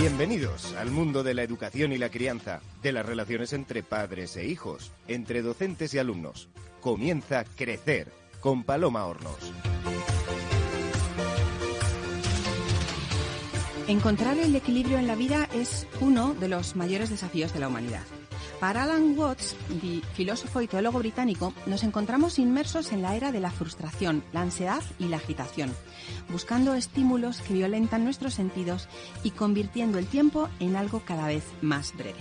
Bienvenidos al mundo de la educación y la crianza, de las relaciones entre padres e hijos, entre docentes y alumnos. Comienza Crecer con Paloma Hornos. Encontrar el equilibrio en la vida es uno de los mayores desafíos de la humanidad. Para Alan Watts, filósofo y teólogo británico, nos encontramos inmersos en la era de la frustración, la ansiedad y la agitación, buscando estímulos que violentan nuestros sentidos y convirtiendo el tiempo en algo cada vez más breve.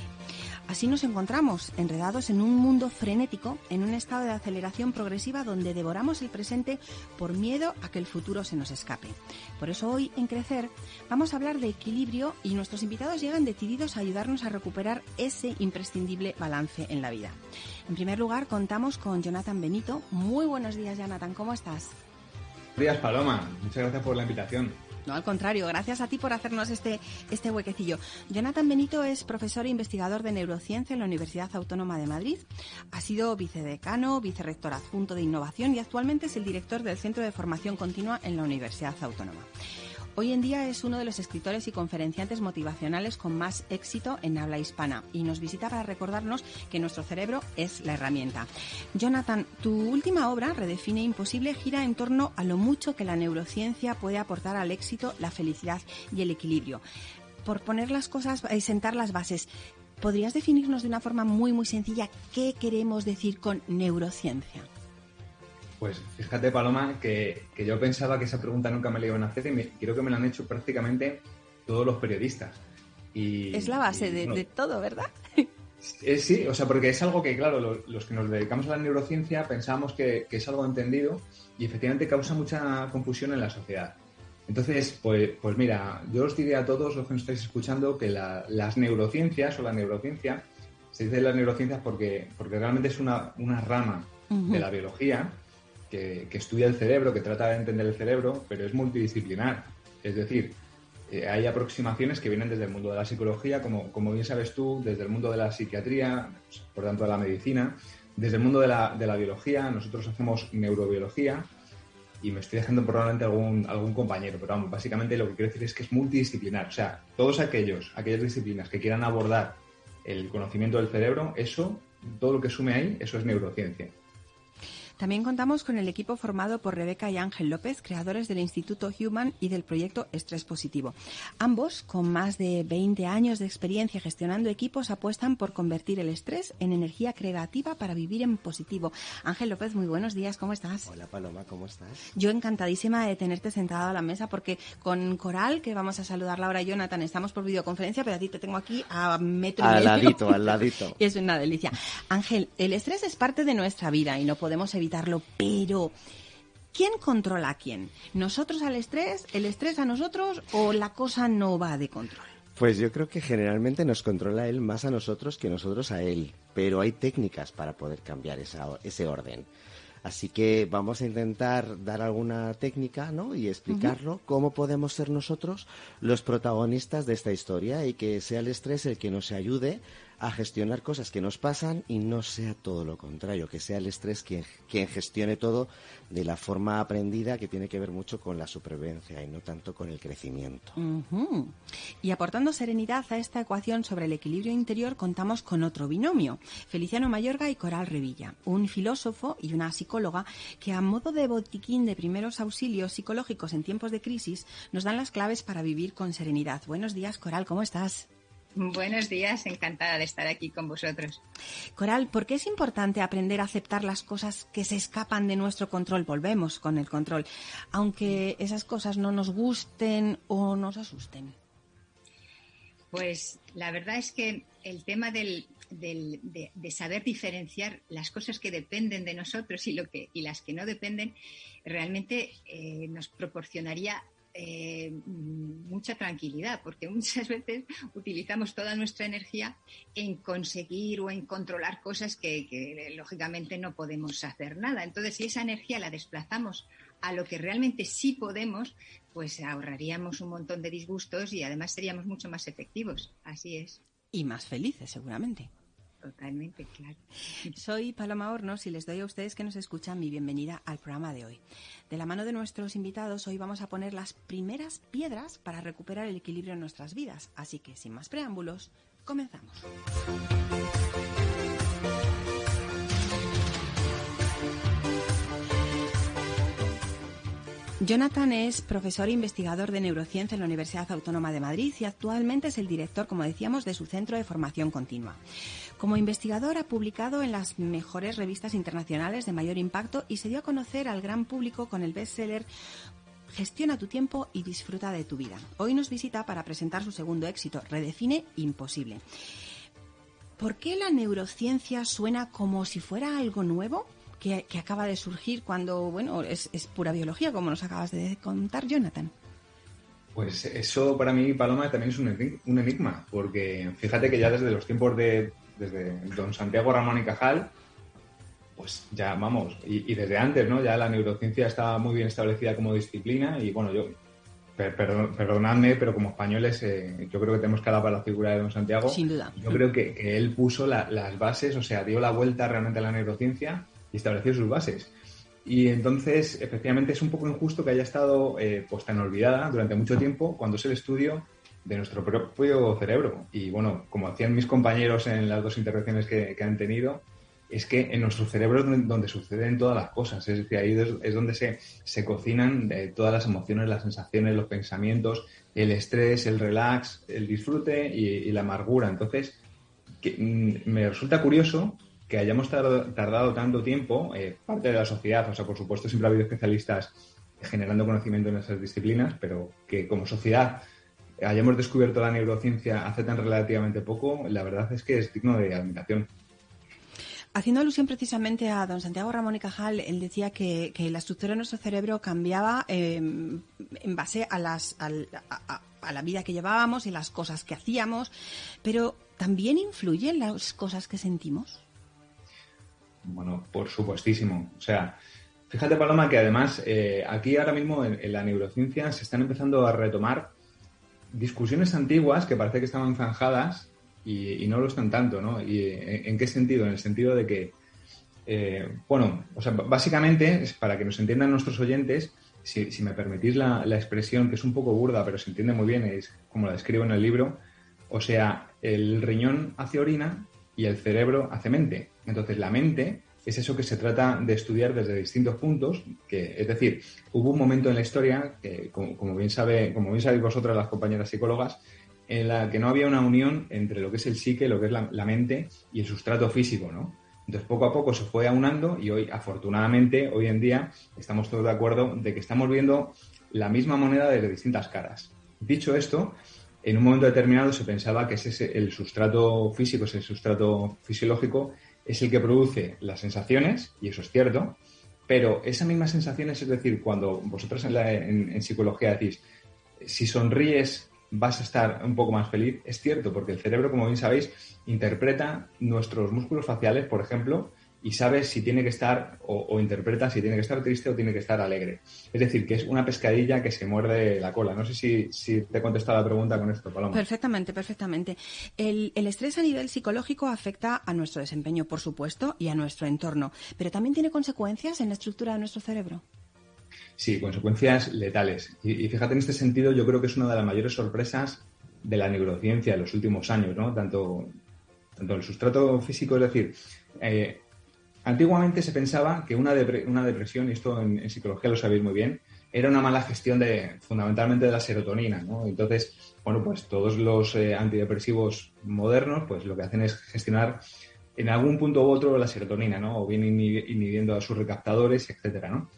Así nos encontramos, enredados en un mundo frenético, en un estado de aceleración progresiva donde devoramos el presente por miedo a que el futuro se nos escape. Por eso hoy, en Crecer, vamos a hablar de equilibrio y nuestros invitados llegan decididos a ayudarnos a recuperar ese imprescindible balance en la vida. En primer lugar, contamos con Jonathan Benito. Muy buenos días, Jonathan, ¿cómo estás? Buenos días, Paloma. Muchas gracias por la invitación. No, al contrario, gracias a ti por hacernos este, este huequecillo. Jonathan Benito es profesor e investigador de neurociencia en la Universidad Autónoma de Madrid. Ha sido vicedecano, vicerrector adjunto de innovación y actualmente es el director del Centro de Formación Continua en la Universidad Autónoma. Hoy en día es uno de los escritores y conferenciantes motivacionales con más éxito en habla hispana y nos visita para recordarnos que nuestro cerebro es la herramienta. Jonathan, tu última obra, Redefine Imposible, gira en torno a lo mucho que la neurociencia puede aportar al éxito, la felicidad y el equilibrio. Por poner las cosas y sentar las bases, ¿podrías definirnos de una forma muy, muy sencilla qué queremos decir con neurociencia? Pues fíjate, Paloma, que, yo pensaba que esa pregunta nunca me la iban a hacer y me, creo que me la han hecho prácticamente todos los periodistas. Y, es la base de, todo, ¿verdad? sí, o sea, porque es algo que, claro, los, que nos dedicamos a la neurociencia pensamos que, es algo entendido y efectivamente causa mucha confusión en la sociedad. Entonces, pues, pues mira, yo os diré a todos los que nos estáis escuchando que las neurociencias o la neurociencia, se dice las neurociencias porque, porque realmente es una, rama de la biología que, estudia el cerebro, que trata de entender el cerebro, pero es multidisciplinar. Es decir, eh, hay aproximaciones que vienen desde el mundo de la psicología, como, como bien sabes tú, desde el mundo de la psiquiatría, por tanto de la medicina, desde el mundo de la, de la biología, nosotros hacemos neurobiología, y me estoy dejando probablemente algún, algún compañero, pero vamos, básicamente lo que quiero decir es que es multidisciplinar. O sea, todos aquellos, aquellas disciplinas que quieran abordar el conocimiento del cerebro, eso, todo lo que sume ahí, eso es neurociencia. También contamos con el equipo formado por Rebeca y Ángel López, creadores del Instituto Human y del proyecto Estrés Positivo. Ambos, con más de 20 años de experiencia gestionando equipos, apuestan por convertir el estrés en energía creativa para vivir en positivo. Ángel López, muy buenos días, ¿cómo estás? Hola Paloma, ¿cómo estás? Yo encantadísima de tenerte sentado a la mesa porque con Coral, que vamos a saludarla ahora, Jonathan, estamos por videoconferencia, pero a ti te tengo aquí a metro y Al ladito, al ladito. es una delicia. Ángel, el estrés es parte de nuestra vida y no podemos evitar pero ¿quién controla a quién? ¿Nosotros al estrés, el estrés a nosotros o la cosa no va de control? Pues yo creo que generalmente nos controla él más a nosotros que nosotros a él, pero hay técnicas para poder cambiar ese orden. Así que vamos a intentar dar alguna técnica ¿no? y explicarlo cómo podemos ser nosotros los protagonistas de esta historia y que sea el estrés el que nos ayude a gestionar cosas que nos pasan y no sea todo lo contrario, que sea el estrés quien, quien gestione todo de la forma aprendida que tiene que ver mucho con la supervivencia y no tanto con el crecimiento. Y aportando serenidad a esta ecuación sobre el equilibrio interior, contamos con otro binomio, Feliciano Mayorga y Coral Revilla, un filósofo y una psicóloga que a modo de botiquín de primeros auxilios psicológicos en tiempos de crisis nos dan las claves para vivir con serenidad. Buenos días, Coral, ¿cómo estás? Buenos días, encantada de estar aquí con vosotros. Coral, ¿por qué es importante aprender a aceptar las cosas que se escapan de nuestro control? Volvemos con el control, aunque esas cosas no nos gusten o nos asusten. Pues la verdad es que el tema del, de, saber diferenciar las cosas que dependen de nosotros y, lo que, y las que no dependen realmente eh, nos proporcionaría eh, mucha tranquilidad, porque muchas veces utilizamos toda nuestra energía en conseguir o en controlar cosas que, lógicamente no podemos hacer nada. Entonces, si esa energía la desplazamos a lo que realmente sí podemos, pues ahorraríamos un montón de disgustos y además seríamos mucho más efectivos. Así es. Y más felices, seguramente. Totalmente, claro. Soy Paloma Hornos y les doy a ustedes que nos escuchan mi bienvenida al programa de hoy. De la mano de nuestros invitados, hoy vamos a poner las primeras piedras para recuperar el equilibrio en nuestras vidas. Así que, sin más preámbulos, comenzamos. Jonathan es profesor e investigador de neurociencia en la Universidad Autónoma de Madrid y actualmente es el director, como decíamos, de su centro de formación continua. Como investigador ha publicado en las mejores revistas internacionales de mayor impacto y se dio a conocer al gran público con el bestseller Gestiona tu tiempo y disfruta de tu vida. Hoy nos visita para presentar su segundo éxito, Redefine Imposible. ¿Por qué la neurociencia suena como si fuera algo nuevo? Que, acaba de surgir cuando, bueno, es, pura biología, como nos acabas de contar, Jonathan. Pues eso para mí, Paloma, también es un enigma, porque fíjate que ya desde los tiempos de desde don Santiago Ramón y Cajal, pues ya vamos, y, desde antes, ¿no? Ya la neurociencia estaba muy bien establecida como disciplina y bueno, yo, perdonadme, pero como españoles eh, yo creo que tenemos que alabar la figura de don Santiago. Sin duda. Yo creo que, él puso las bases, o sea, dio la vuelta realmente a la neurociencia y estableció sus bases. Y entonces, efectivamente, es un poco injusto que haya estado eh, puesta en olvidada durante mucho tiempo cuando es el estudio de nuestro propio cerebro. Y bueno, como hacían mis compañeros en las dos intervenciones que, han tenido, es que en nuestro cerebro es donde, suceden todas las cosas. Es decir, ahí es, donde se, se cocinan eh, todas las emociones, las sensaciones, los pensamientos, el estrés, el relax, el disfrute y, la amargura. Entonces, mm, me resulta curioso que hayamos tardado, tanto tiempo, eh, parte de la sociedad, o sea, por supuesto siempre ha habido especialistas generando conocimiento en esas disciplinas, pero que como sociedad hayamos descubierto la neurociencia hace tan relativamente poco, la verdad es que es digno de admiración. Haciendo alusión precisamente a don Santiago Ramón y Cajal, él decía que, la estructura de nuestro cerebro cambiaba em, en base a, las, a, la vida que llevábamos y las cosas que hacíamos, pero ¿también influyen las cosas que sentimos? Bueno, por supuestísimo. O sea, fíjate Paloma que además eh, aquí ahora mismo en la neurociencia se están empezando a retomar discusiones antiguas que parece que estaban zanjadas y, no lo están tanto, ¿no? ¿Y en, qué sentido? En el sentido de que, eh, bueno, o sea, básicamente, para que nos entiendan nuestros oyentes, si, me permitís la, expresión, que es un poco burda, pero se entiende muy bien, es como la describo en el libro, o sea, el riñón hace orina y el cerebro hace mente. Entonces, la mente es eso que se trata de estudiar desde distintos puntos, que, es decir, hubo un momento en la historia, que, como, bien sabe, como bien sabéis vosotras las compañeras psicólogas, en la que no había una unión entre lo que es el psique, lo que es la, mente y el sustrato físico, ¿no? Entonces, poco a poco se fue aunando y hoy, afortunadamente, hoy en día, estamos todos de acuerdo de que estamos viendo la misma moneda desde distintas caras. Dicho esto, en un momento determinado se pensaba que ese, el sustrato físico, ese sustrato fisiológico, es el que produce las sensaciones, y eso es cierto, pero esas mismas sensaciones, es decir, cuando vosotros en, psicología decís, si sonríes vas a estar un poco más feliz, es cierto, porque el cerebro, como bien sabéis, interpreta nuestros músculos faciales, por ejemplo, y sabe si tiene que estar o, interpreta si tiene que estar triste o tiene que estar alegre. Es decir, que es una pescadilla que se muerde la cola. No sé si, si te he contestado la pregunta con esto, Paloma. Perfectamente, perfectamente. El, el estrés a nivel psicológico afecta a nuestro desempeño, por supuesto, y a nuestro entorno, pero también tiene consecuencias en la estructura de nuestro cerebro. Sí, consecuencias letales. Y, fíjate, en este sentido, yo creo que es una de las mayores sorpresas de la neurociencia en los últimos años, ¿no? Tanto, tanto el sustrato físico, es decir, eh, Antiguamente se pensaba que una, una depresión, y esto en, psicología lo sabéis muy bien, era una mala gestión de, fundamentalmente de la serotonina, ¿no? Entonces, bueno, pues todos los eh, antidepresivos modernos, pues lo que hacen es gestionar en algún punto u otro la serotonina, ¿no? O bien inhibiendo a sus recaptadores, etcétera, ¿no?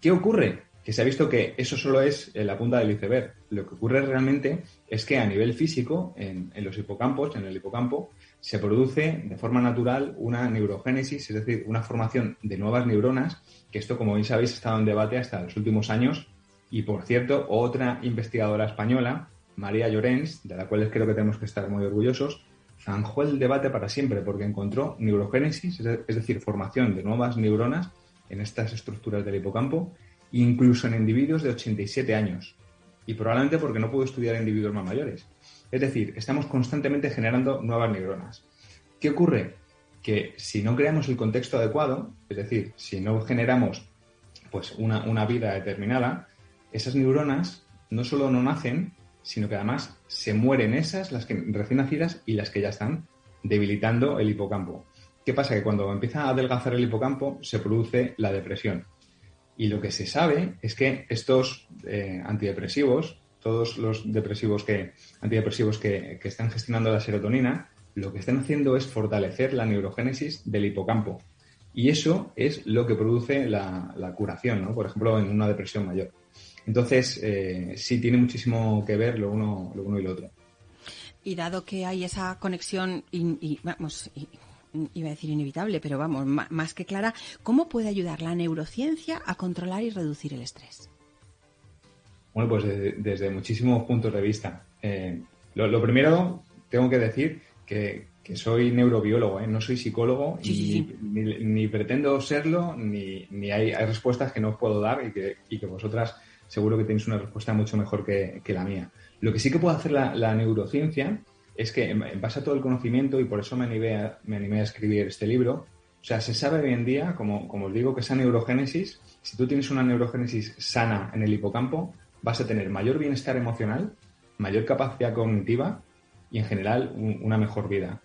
¿Qué ocurre? Que se ha visto que eso solo es la punta del iceberg. Lo que ocurre realmente es que a nivel físico, en los hipocampos, en el hipocampo, se produce de forma natural una neurogénesis, es decir, una formación de nuevas neuronas, que esto, como bien sabéis, ha estado en debate hasta los últimos años. Y, por cierto, otra investigadora española, María Llorens, de la cual creo que tenemos que estar muy orgullosos, zanjó el debate para siempre porque encontró neurogénesis, es decir, formación de nuevas neuronas en estas estructuras del hipocampo, incluso en individuos de 87 años. Y probablemente porque no pudo estudiar individuos más mayores. Es decir, estamos constantemente generando nuevas neuronas. ¿Qué ocurre? Que si no creamos el contexto adecuado, es decir, si no generamos pues una, una vida determinada, esas neuronas no solo no nacen, sino que además se mueren esas, las que recién nacidas y las que ya están debilitando el hipocampo. ¿Qué pasa? Que cuando empieza a adelgazar el hipocampo se produce la depresión. Y lo que se sabe es que estos eh, antidepresivos, todos los depresivos que, antidepresivos que, están gestionando la serotonina, lo que están haciendo es fortalecer la neurogénesis del hipocampo. Y eso es lo que produce la, curación, ¿no? por ejemplo, en una depresión mayor. Entonces, eh, sí tiene muchísimo que ver lo uno, lo uno y lo otro. Y dado que hay esa conexión, y, vamos, iba a decir inevitable, pero vamos, más que clara, ¿cómo puede ayudar la neurociencia a controlar y reducir el estrés? Bueno, pues desde, muchísimos puntos de vista. Eh, lo, primero, tengo que decir que, soy neurobiólogo, ¿eh? no soy psicólogo Ni, pretendo serlo, ni, hay, respuestas que no os puedo dar y que, y que vosotras seguro que tenéis una respuesta mucho mejor que, la mía. Lo que sí que puede hacer la neurociencia es que en base a todo el conocimiento, y por eso me animé a, me animé a escribir este libro, o sea, se sabe hoy en día, como, como os digo, que esa neurogénesis, si tú tienes una neurogénesis sana en el hipocampo, vas a tener mayor bienestar emocional, mayor capacidad cognitiva y en general una mejor vida.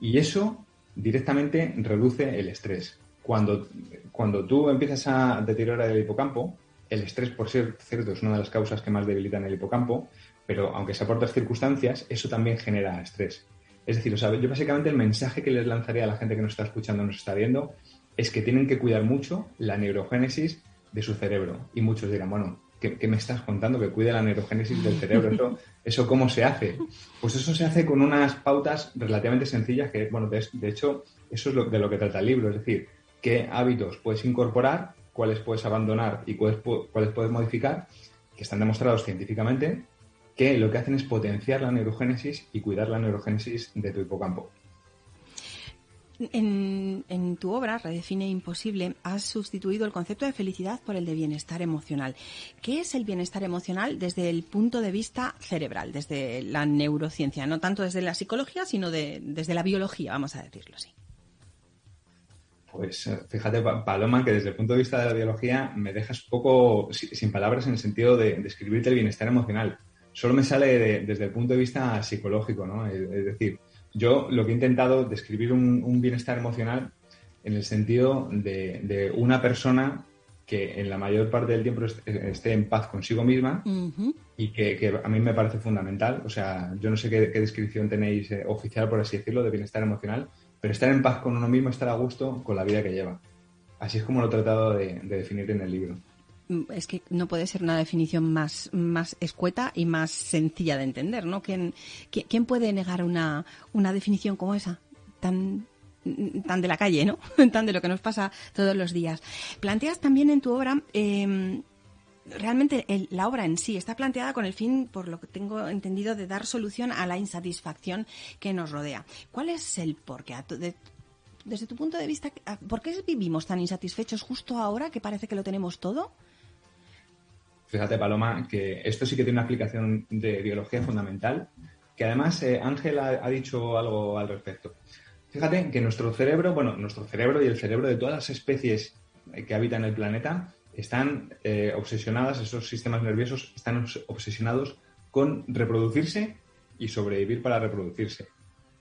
Y eso directamente reduce el estrés. Cuando, cuando tú empiezas a deteriorar el hipocampo, el estrés, por ser cierto, es una de las causas que más debilitan el hipocampo, pero aunque sea por circunstancias, eso también genera estrés. Es decir, yo básicamente el mensaje que les lanzaría a la gente que nos está escuchando, nos está viendo, es que tienen que cuidar mucho la neurogénesis de su cerebro. Y muchos dirán, bueno, ¿qué, me estás contando? Que cuide la neurogénesis del cerebro. ¿Eso, ¿Eso cómo se hace? Pues eso se hace con unas pautas relativamente sencillas que, bueno, de, hecho, eso es lo, de lo que trata el libro. Es decir, qué hábitos puedes incorporar, cuáles puedes abandonar y cuáles, cuáles puedes modificar, que están demostrados científicamente que lo que hacen es potenciar la neurogénesis y cuidar la neurogénesis de tu hipocampo. En, tu obra, Redefine Imposible, has sustituido el concepto de felicidad por el de bienestar emocional. ¿Qué es el bienestar emocional desde el punto de vista cerebral, desde la neurociencia? No tanto desde la psicología, sino desde la biología, vamos a decirlo así. Pues eh, fíjate, Paloma, que desde el punto de vista de la biología me dejas un poco sin palabras en el sentido de describirte el bienestar emocional solo me sale desde el punto de vista psicológico, ¿no? Es, decir, yo lo que he intentado describir un, bienestar emocional en el sentido de, una persona que en la mayor parte del tiempo esté en paz consigo misma y que, a mí me parece fundamental. O sea, yo no sé qué, descripción tenéis eh, oficial, por así decirlo, de bienestar emocional, pero estar en paz con uno mismo, estar a gusto con la vida que lleva. Así es como lo he tratado de definir en el libro. Es que no puede ser una definición más, más escueta y más sencilla de entender, ¿no? ¿Quién, quién puede negar una, una definición como esa? Tan, tan de la calle, ¿no? tan de lo que nos pasa todos los días. Planteas también en tu obra em, realmente la obra en sí está planteada con el fin, por lo que tengo entendido, de dar solución a la insatisfacción que nos rodea. ¿Cuál es el porqué? Desde tu punto de vista, ¿por qué vivimos tan insatisfechos justo ahora que parece que lo tenemos todo? Fíjate, Paloma, que esto sí que tiene una aplicación de biología fundamental, que además eh, Ángel ha, dicho algo al respecto. Fíjate que nuestro cerebro, bueno, nuestro cerebro y el cerebro de todas las especies que habitan el planeta están eh, obsesionadas, esos sistemas nerviosos están obsesionados con reproducirse y sobrevivir para reproducirse.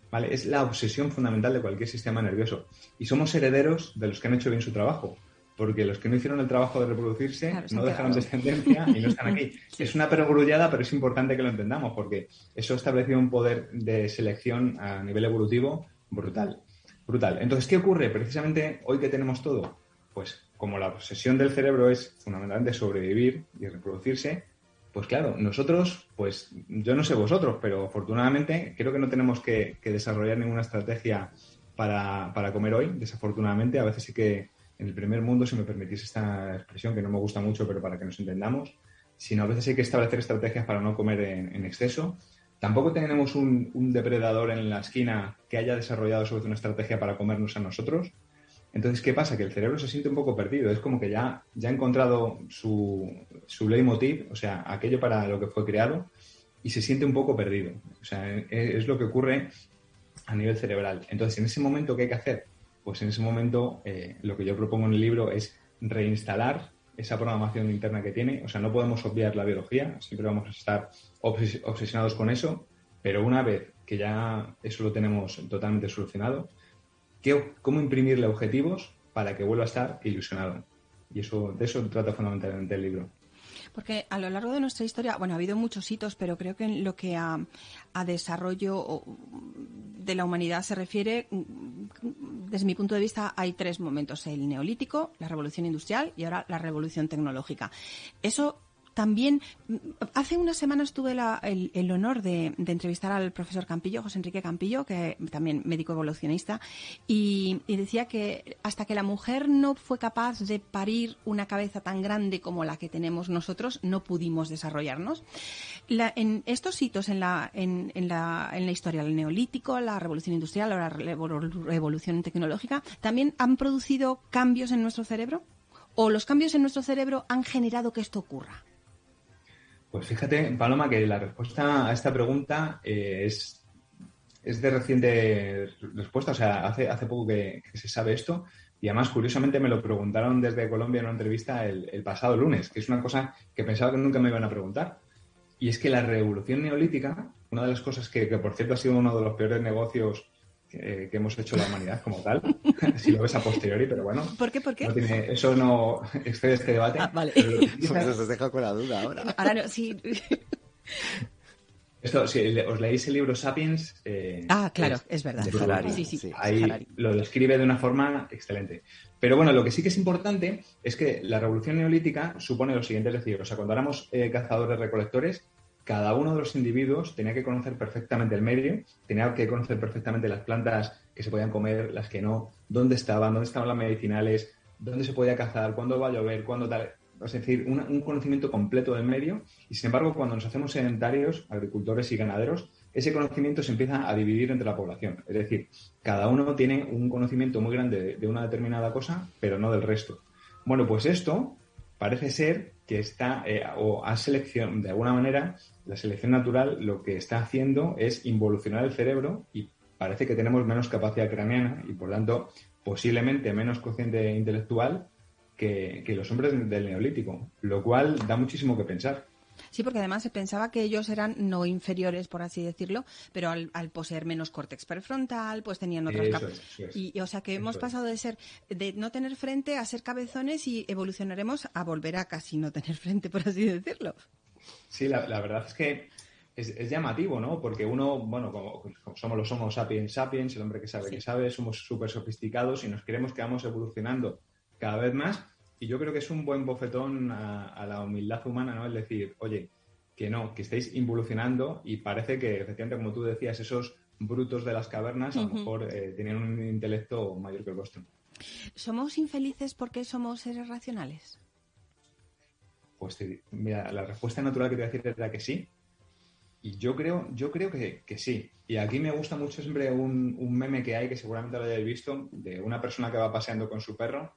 ¿Vale? Es la obsesión fundamental de cualquier sistema nervioso. Y somos herederos de los que han hecho bien su trabajo porque los que no hicieron el trabajo de reproducirse no dejaron descendencia y no están aquí. Es una perogrullada, pero es importante que lo entendamos, porque eso estableció un poder de selección a nivel evolutivo brutal. Brutal. Entonces, ¿qué ocurre? Precisamente hoy que tenemos todo, pues como la obsesión del cerebro es fundamentalmente sobrevivir y reproducirse, pues claro, nosotros, pues yo no sé vosotros, pero afortunadamente creo que no tenemos que, desarrollar ninguna estrategia para, para comer hoy, desafortunadamente. A veces sí que en el primer mundo, si me permitís esta expresión que no me gusta mucho, pero para que nos entendamos, sino a veces hay que establecer estrategias para no comer en, exceso. Tampoco tenemos un, depredador en la esquina que haya desarrollado sobre una estrategia para comernos a nosotros. Entonces, ¿qué pasa? Que el cerebro se siente un poco perdido. Es como que ya, ya ha encontrado su, su leitmotiv, o sea, aquello para lo que fue creado, y se siente un poco perdido. O sea, es, es lo que ocurre a nivel cerebral. Entonces, en ese momento, ¿qué hay que hacer? Pues en ese momento, eh, lo que yo propongo en el libro es reinstalar esa programación interna que tiene. O sea, no podemos obviar la biología, siempre vamos a estar obsesionados con eso, pero una vez que ya eso lo tenemos totalmente solucionado, ¿qué, ¿cómo imprimirle objetivos para que vuelva a estar ilusionado? Y eso, de eso trata fundamentalmente el libro. Porque a lo largo de nuestra historia, bueno, ha habido muchos hitos, pero creo que en lo que a, desarrollo de la humanidad se refiere, desde mi punto de vista, hay tres momentos: el neolítico, la revolución industrial y ahora la revolución tecnológica. Eso también, hace unas semanas tuve el, honor de, entrevistar al profesor Campillo, José Enrique Campillo, que también médico evolucionista, y, decía que hasta que la mujer no fue capaz de parir una cabeza tan grande como la que tenemos nosotros, no pudimos desarrollarnos. En estos hitos en la, en, la, en la historia, el neolítico, la revolución industrial, la revolución tecnológica, ¿también han producido cambios en nuestro cerebro? ¿O los cambios en nuestro cerebro han generado que esto ocurra? Pues fíjate, Paloma, que la respuesta a esta pregunta eh, es, es de reciente respuesta, o sea, hace, hace poco que, se sabe esto y además, curiosamente, me lo preguntaron desde Colombia en una entrevista el, pasado lunes, que es una cosa que pensaba que nunca me iban a preguntar. Y es que la revolución neolítica, una de las cosas que, que por cierto ha sido uno de los peores negocios que, hemos hecho la humanidad como tal, si lo ves a posteriori, pero bueno. ¿Por qué? ¿Por qué? eso no excede este debate. Ah, vale. Pues os deja con la duda ahora. Ahora no, sí. Esto, si os leéis el libro Sapiens. Eh, ah, claro, es, verdad. sí, sí. Ahí lo describe de una forma excelente. Pero bueno, lo que sí que es importante es que la revolución neolítica supone lo siguiente: es decir, o sea, cuando éramos eh, cazadores-recolectores, cada uno de los individuos tenía que conocer perfectamente el medio, tenía que conocer perfectamente las plantas que se podían comer, las que no, dónde estaban, dónde estaban las medicinales, dónde se podía cazar, cuándo va a llover, cuándo tal. Es decir, un, conocimiento completo del medio y, sin embargo, cuando nos hacemos sedentarios, agricultores y ganaderos, ese conocimiento se empieza a dividir entre la población. Es decir, cada uno tiene un conocimiento muy grande de una determinada cosa, pero no del resto. Bueno, pues esto parece ser que está, eh, o ha seleccionado, de alguna manera, la selección natural lo que está haciendo es involucionar el cerebro y parece que tenemos menos capacidad craneana y, por tanto, posiblemente menos cociente intelectual que los hombres del neolítico, lo cual da muchísimo que pensar. Sí, porque además se pensaba que ellos eran no inferiores, por así decirlo, pero al, poseer menos córtex prefrontal, pues tenían otras capacidades. Y, o sea que hemos pasado de ser, de no tener frente a ser cabezones y evolucionaremos a volver a casi no tener frente, por así decirlo. Sí, la, verdad es que es, llamativo, ¿no? Porque uno, bueno, como, somos los somos sapiens sapiens, el hombre que sabe que sabe, somos súper sofisticados y nos creemos que vamos evolucionando cada vez más y yo creo que es un buen bofetón a, la humildad humana, ¿no? Es decir, oye, que no, que estáis involucionando y parece que, efectivamente, como tú decías, esos brutos de las cavernas a lo mejor eh, tienen un intelecto mayor que el vuestro. ¿Somos infelices porque somos seres racionales? Pues mira, la respuesta natural que te voy a decir es la que sí. Y yo creo, yo creo que, que sí. Y aquí me gusta mucho siempre un, un, meme que hay, que seguramente lo hayáis visto, de una persona que va paseando con su perro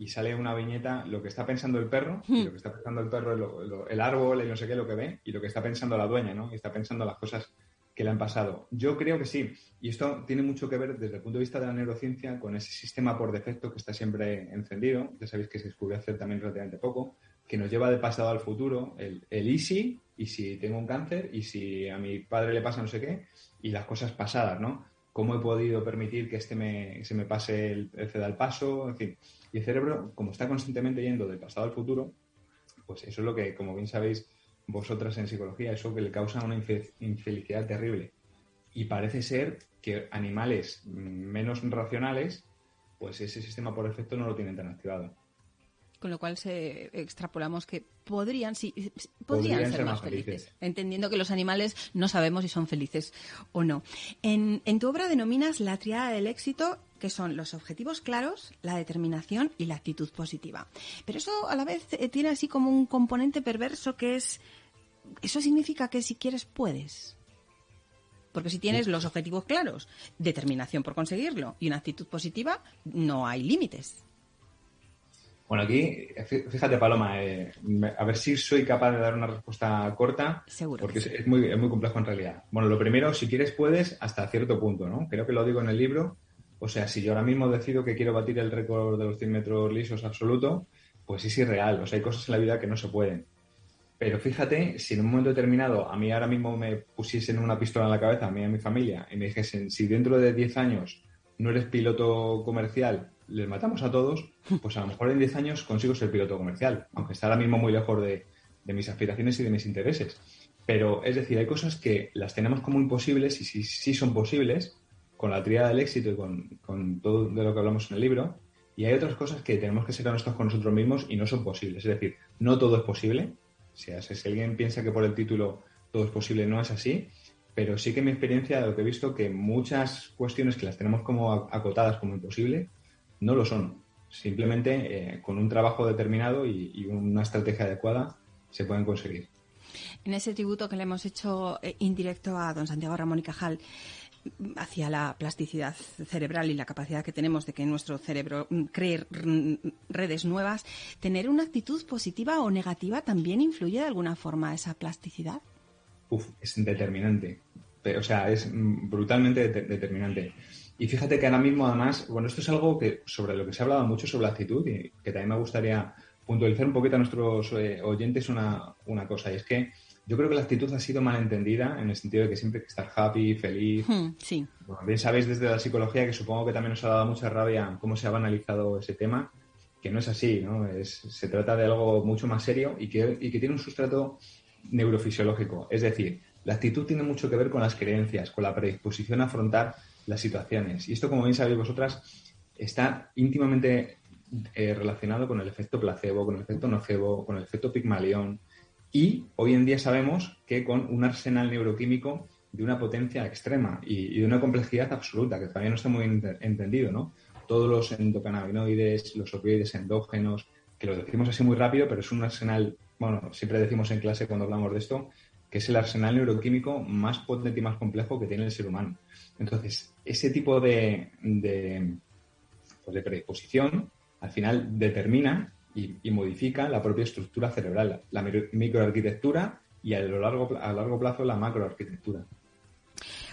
y sale una viñeta, lo que está pensando el perro, y hmm. lo que está pensando el perro, el árbol, y no sé qué, lo que ve, y lo que está pensando la dueña, ¿no? Y está pensando las cosas que le han pasado. Yo creo que sí, y esto tiene mucho que ver desde el punto de vista de la neurociencia con ese sistema por defecto que está siempre encendido, ya sabéis que se descubrió hace también relativamente poco, que nos lleva de pasado al futuro, el, el easy, y si tengo un cáncer, y si a mi padre le pasa no sé qué, y las cosas pasadas, ¿no? ¿Cómo he podido permitir que este me, se me pase el, el ceda al paso? En fin, y el cerebro, como está constantemente yendo del pasado al futuro, pues eso es lo que, como bien sabéis vosotras en psicología, eso que le causa una infelicidad terrible. Y parece ser que animales menos racionales, pues ese sistema por efecto no lo tienen tan activado con lo cual se extrapolamos que podrían, sí, podrían, ser, más felices. entendiendo que los animales no sabemos si son felices o no. En, en tu obra denominas la triada del éxito que son los objetivos claros, la determinación y la actitud positiva. Pero eso a la vez eh, tiene así como un componente perverso que es, eso significa que si quieres puedes. Porque si tienes los objetivos claros, determinación por conseguirlo y una actitud positiva, no hay límites. Bueno, aquí, fíjate, Paloma, eh, a ver si soy capaz de dar una respuesta corta. Seguro. Porque es, muy, es muy complejo en realidad. Bueno, lo primero, si quieres, puedes hasta cierto punto, ¿no? Creo que lo digo en el libro. O sea, si yo ahora mismo decido que quiero batir el récord de los 100 metros lisos absoluto, pues es irreal. O sea, hay cosas en la vida que no se pueden. Pero fíjate, si en un momento determinado a mí ahora mismo me pusiesen una pistola en la cabeza, a mí y a mi familia, y me dijesen, si dentro de 10 años no eres piloto comercial les matamos a todos, pues a lo mejor en 10 años consigo ser piloto comercial, aunque está ahora mismo muy lejos de, mis aspiraciones y de mis intereses. Pero es decir, hay cosas que las tenemos como imposibles y sí, son posibles con la tríada del éxito y con, todo de lo que hablamos en el libro. Y hay otras cosas que tenemos que ser honestos con nosotros mismos y no son posibles. Es decir, no todo es posible. si alguien piensa que por el título todo es posible, no es así. Pero sí que mi experiencia, lo que he visto, que muchas cuestiones que las tenemos como acotadas como imposible, no lo son. Simplemente eh, con un trabajo determinado y, una estrategia adecuada se pueden conseguir. En ese tributo que le hemos hecho eh, indirecto a don Santiago Ramón y Cajal hacia la plasticidad cerebral y la capacidad que tenemos de que nuestro cerebro mm, cree redes nuevas, ¿tener una actitud positiva o negativa también influye de alguna forma esa plasticidad? Uf, es determinante. O sea, es mm, brutalmente determinante. Y fíjate que ahora mismo, además, bueno, esto es algo que sobre lo que se ha hablado mucho sobre la actitud y que también me gustaría puntualizar un poquito a nuestros eh, oyentes una, una, cosa, y es que yo creo que la actitud ha sido mal entendida en el sentido de que siempre hay que estar happy, feliz. Hmm, sí. bien sabéis desde la psicología que supongo que también os ha dado mucha rabia cómo se ha banalizado ese tema, que no es así, ¿no? Es, se trata de algo mucho más serio y que, y que tiene un sustrato neurofisiológico. Es decir, la actitud tiene mucho que ver con las creencias, con la predisposición a afrontar las situaciones. Y esto, como bien sabéis vosotras, está íntimamente eh, relacionado con el efecto placebo, con el efecto nocebo, con el efecto pigmalión. Y hoy en día sabemos que con un arsenal neuroquímico de una potencia extrema y, de una complejidad absoluta, que todavía no está muy entendido, ¿no? Todos los endocannabinoides, los opioides endógenos, que lo decimos así muy rápido, pero es un arsenal, bueno, siempre decimos en clase cuando hablamos de esto, que es el arsenal neuroquímico más potente y más complejo que tiene el ser humano. Entonces, ese tipo de, de, pues predisposición al final determina y, modifica la propia estructura cerebral, la microarquitectura y a lo largo, a largo plazo la macroarquitectura.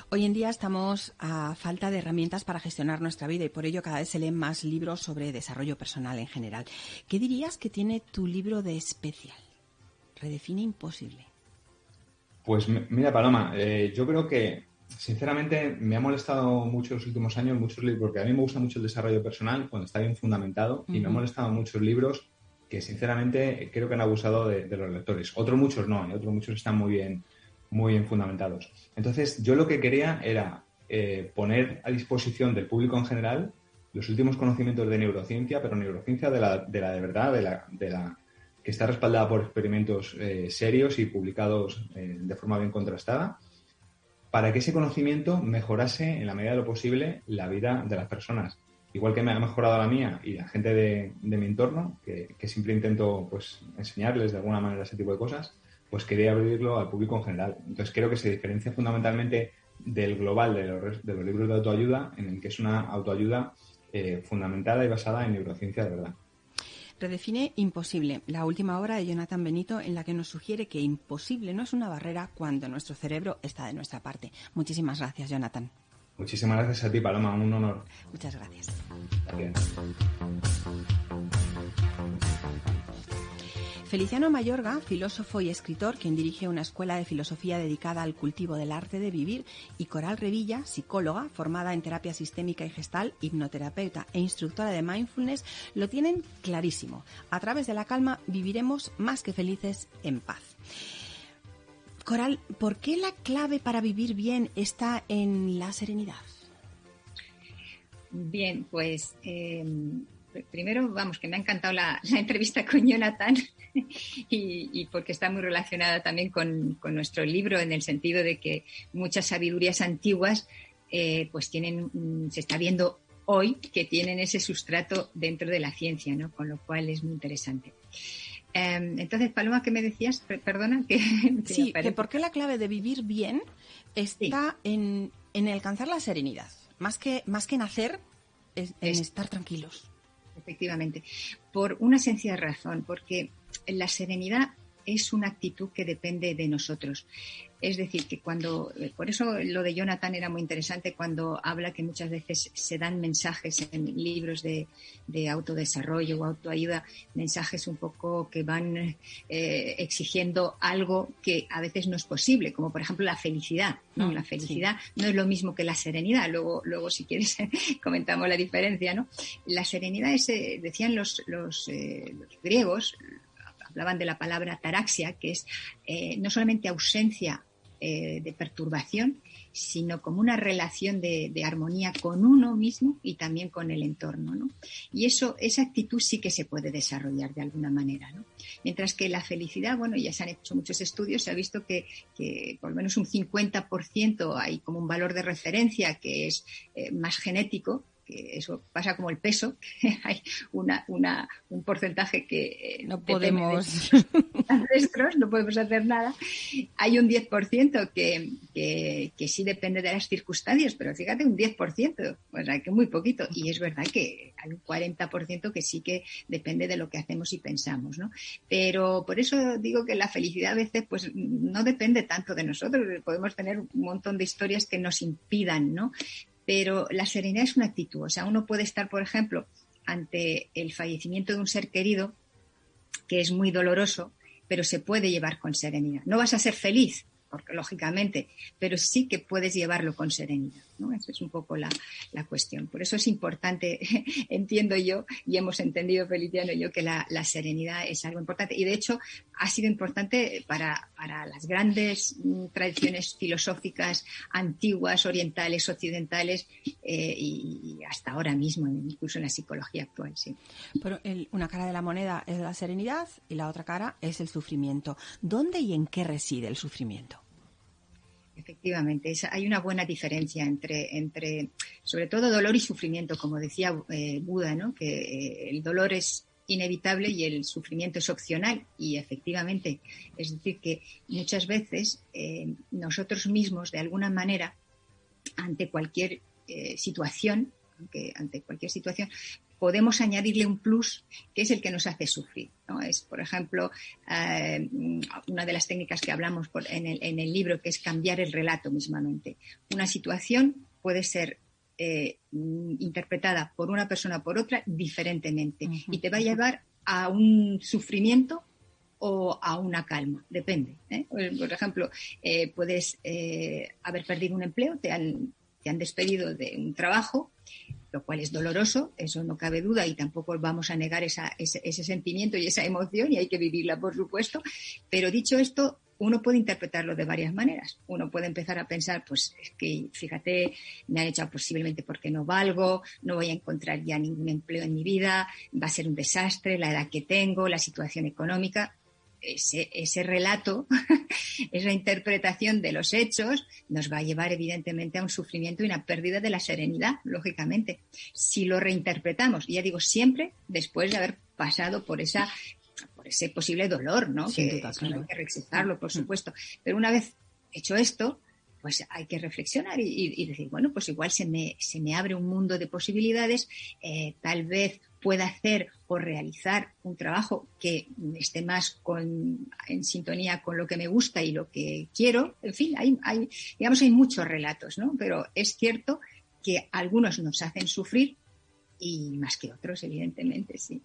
Hoy en día estamos a falta de herramientas para gestionar nuestra vida y por ello cada vez se leen más libros sobre desarrollo personal en general. ¿Qué dirías que tiene tu libro de especial? Redefine imposible. Pues mira, Paloma, eh, yo creo que sinceramente me ha molestado mucho los últimos años muchos libros, porque a mí me gusta mucho el desarrollo personal cuando está bien fundamentado y me ha molestado muchos libros que sinceramente creo que han abusado de, los lectores. Otros muchos no, ¿eh? otros muchos están muy bien, muy bien fundamentados. Entonces, yo lo que quería era eh, poner a disposición del público en general los últimos conocimientos de neurociencia, pero neurociencia de la de, la de verdad, de la, de la que está respaldada por experimentos eh, serios y publicados eh, de forma bien contrastada, para que ese conocimiento mejorase en la medida de lo posible la vida de las personas. Igual que me ha mejorado la mía y la gente de, mi entorno, que, siempre intento pues, enseñarles de alguna manera ese tipo de cosas, pues quería abrirlo al público en general. Entonces creo que se diferencia fundamentalmente del global de los, de los libros de autoayuda, en el que es una autoayuda eh, fundamentada y basada en neurociencia de verdad. Redefine Imposible, la última obra de Jonathan Benito en la que nos sugiere que imposible no es una barrera cuando nuestro cerebro está de nuestra parte. Muchísimas gracias, Jonathan. Muchísimas gracias a ti, Paloma, un honor. Muchas gracias. Feliciano Mayorga, filósofo y escritor, quien dirige una escuela de filosofía dedicada al cultivo del arte de vivir, y Coral Revilla, psicóloga, formada en terapia sistémica y gestal, hipnoterapeuta e instructora de mindfulness, lo tienen clarísimo. A través de la calma viviremos más que felices en paz. Coral, ¿por qué la clave para vivir bien está en la serenidad? Bien, pues eh, primero, vamos, que me ha encantado la, entrevista con Jonathan y, porque está muy relacionada también con, nuestro libro en el sentido de que muchas sabidurías antiguas eh, pues tienen, mm, se está viendo hoy que tienen ese sustrato dentro de la ciencia, ¿no? Con lo cual es muy interesante. Em, entonces, Paloma, ¿qué me decías? Perdona. Que, sí, que por qué la clave de vivir bien está en, alcanzar la serenidad. Más que, más que nacer, en estar tranquilos. Efectivamente, por una sencilla razón, porque la serenidad es una actitud que depende de nosotros. Es decir, que cuando, eh, por eso lo de Jonathan era muy interesante cuando habla que muchas veces se dan mensajes en libros de, autodesarrollo o autoayuda, mensajes un poco que van eh, exigiendo algo que a veces no es posible, como por ejemplo la felicidad. ¿no? Mm, la felicidad no es lo mismo que la serenidad. Luego, luego si quieres, comentamos la diferencia. ¿no? La serenidad es, eh, decían los, los, los griegos, hablaban de la palabra taraxia, que es no solamente ausencia eh, de perturbación, sino como una relación de, armonía con uno mismo y también con el entorno. ¿no? Y eso, esa actitud sí que se puede desarrollar de alguna manera. ¿no? Mientras que la felicidad, bueno, ya se han hecho muchos estudios, se ha visto que, por lo menos un 50% hay como un valor de referencia que es eh, más genético que eso pasa como el peso, que hay una, una, un porcentaje que eh, no podemos ancestros, no podemos hacer nada. Hay un 10% que, que, que, sí depende de las circunstancias, pero fíjate, un 10%, o sea, que muy poquito. Y es verdad que hay un 40% que sí que depende de lo que hacemos y pensamos, ¿no? Pero por eso digo que la felicidad a veces pues no depende tanto de nosotros, podemos tener un montón de historias que nos impidan, ¿no? Pero la serenidad es una actitud. O sea, uno puede estar, por ejemplo, ante el fallecimiento de un ser querido, que es muy doloroso, pero se puede llevar con serenidad. No vas a ser feliz, porque lógicamente, pero sí que puedes llevarlo con serenidad. ¿No? Es un poco la, cuestión. Por eso es importante, entiendo yo, y hemos entendido Feliciano y yo, que la, serenidad es algo importante. Y de hecho, ha sido importante para, las grandes mm, tradiciones filosóficas antiguas, orientales, occidentales, eh, y, hasta ahora mismo, incluso en la psicología actual. Sí. Pero una cara de la moneda es la serenidad y la otra cara es el sufrimiento. ¿Dónde y en qué reside el sufrimiento? Efectivamente, hay una buena diferencia entre, entre, sobre todo, dolor y sufrimiento, como decía eh, Buda, ¿no? que eh, el dolor es inevitable y el sufrimiento es opcional. Y efectivamente, es decir, que muchas veces eh, nosotros mismos, de alguna manera, ante cualquier situación, ante cualquier situación, podemos añadirle un plus que es el que nos hace sufrir. ¿no? Es, por ejemplo, eh, una de las técnicas que hablamos en, el, libro, que es cambiar el relato mismamente. Una situación puede ser eh, interpretada por una persona o por otra diferentemente y te va a llevar a un sufrimiento o a una calma, depende. ¿eh? Por ejemplo, puedes haber perdido un empleo, te han, te han despedido de un trabajo lo cual es doloroso, eso no cabe duda y tampoco vamos a negar ese, sentimiento y esa emoción y hay que vivirla, por supuesto. Pero dicho esto, uno puede interpretarlo de varias maneras. Uno puede empezar a pensar, pues es que, fíjate, me han echado posiblemente porque no valgo, no voy a encontrar ya ningún empleo en mi vida, va a ser un desastre, la edad que tengo, la situación económica ese, ese relato, esa interpretación de los hechos, nos va a llevar evidentemente a un sufrimiento y una pérdida de la serenidad, lógicamente. Si lo reinterpretamos, ya digo, siempre después de haber pasado por esa por ese posible dolor, ¿no? que, hay que rechazarlo, por mm. supuesto. Pero una vez hecho esto, pues hay que reflexionar y, decir, bueno, pues igual se me, se me abre un mundo de posibilidades, eh, tal vez pueda hacer o realizar un trabajo que esté más con, en sintonía con lo que me gusta y lo que quiero. En fin, hay, hay, digamos, hay muchos relatos, ¿no? Pero es cierto que algunos nos hacen sufrir y más que otros, evidentemente, sí.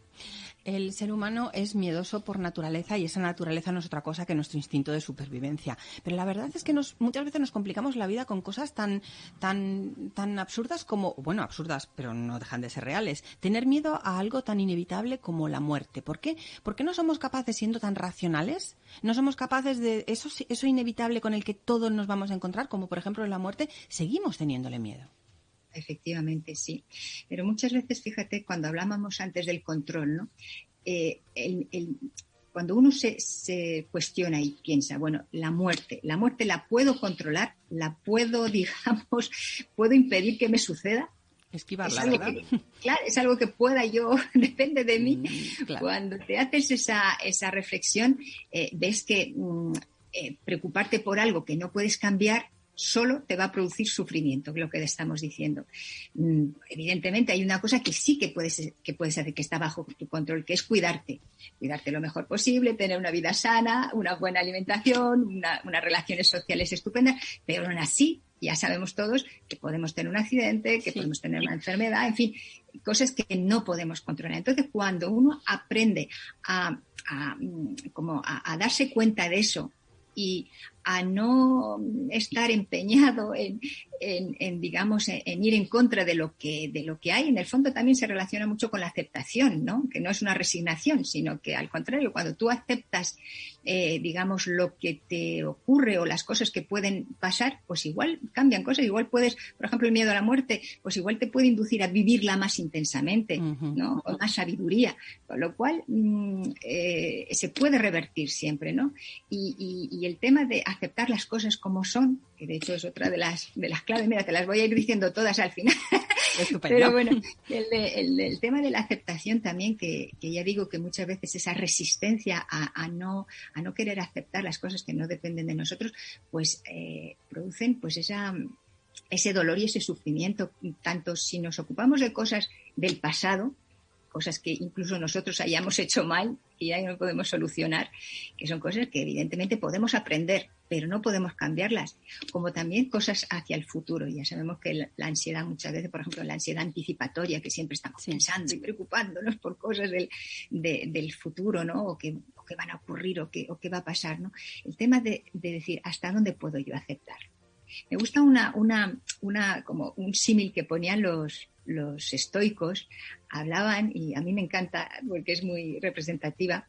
El ser humano es miedoso por naturaleza y esa naturaleza no es otra cosa que nuestro instinto de supervivencia. Pero la verdad es que nos, muchas veces nos complicamos la vida con cosas tan, tan, tan absurdas como, bueno, absurdas, pero no dejan de ser reales. Tener miedo a algo tan inevitable como la muerte. ¿Por qué? ¿Por qué no somos capaces, siendo tan racionales, no somos capaces de eso, eso inevitable con el que todos nos vamos a encontrar, como por ejemplo la muerte, seguimos teniéndole miedo? Efectivamente sí. Pero muchas veces, fíjate, cuando hablábamos antes del control, ¿no? Eh, cuando uno se, se, cuestiona y piensa, bueno, la muerte, la muerte la puedo controlar, la puedo, digamos, puedo impedir que me suceda. Esquivarla, ¿verdad? claro, es algo que pueda yo, depende de mí. Mm, cuando te haces esa, esa reflexión, eh, ves que mm, eh, preocuparte por algo que no puedes cambiar solo te va a producir sufrimiento, lo que estamos diciendo. Mm, evidentemente hay una cosa que sí que puedes, que puedes hacer, que está bajo tu control, que es cuidarte. Cuidarte lo mejor posible, tener una vida sana, una buena alimentación, unas relaciones sociales estupendas, pero aún así ya sabemos todos que podemos tener un accidente, que podemos tener una enfermedad, en fin, cosas que no podemos controlar. Entonces, cuando uno aprende a, como a darse cuenta de eso y a no estar empeñado en, en, digamos, en, ir en contra de lo, que, de lo que hay. En el fondo también se relaciona mucho con la aceptación, ¿no? Que no es una resignación, sino que al contrario, cuando tú aceptas, eh, digamos, lo que te ocurre o las cosas que pueden pasar, pues igual cambian cosas, igual puedes, por ejemplo, el miedo a la muerte, pues igual te puede inducir a vivirla más intensamente, ¿no? Con más sabiduría, con lo cual mm, eh, se puede revertir siempre, ¿no? Y, y el tema de aceptar las cosas como son, que de hecho es otra de las, de las claves, mira, te las voy a ir diciendo todas al final. Pero bueno, el, tema de la aceptación también, que, ya digo que muchas veces esa resistencia a, no, a no querer aceptar las cosas que no dependen de nosotros, pues eh, producen pues esa, ese dolor y ese sufrimiento, tanto si nos ocupamos de cosas del pasado, cosas que incluso nosotros hayamos hecho mal y ya no podemos solucionar, que son cosas que evidentemente podemos aprender, pero no podemos cambiarlas, como también cosas hacia el futuro. Ya sabemos que la, ansiedad muchas veces, por ejemplo, la ansiedad anticipatoria, que siempre estamos pensando y preocupándonos por cosas del, del futuro, ¿no? O que, van a ocurrir o qué, o qué va a pasar, ¿no? El tema de, de decir, ¿hasta dónde puedo yo aceptar? Me gusta una, una, una, como un símil que ponían los, los estoicos hablaban, y a mí me encanta porque es muy representativa,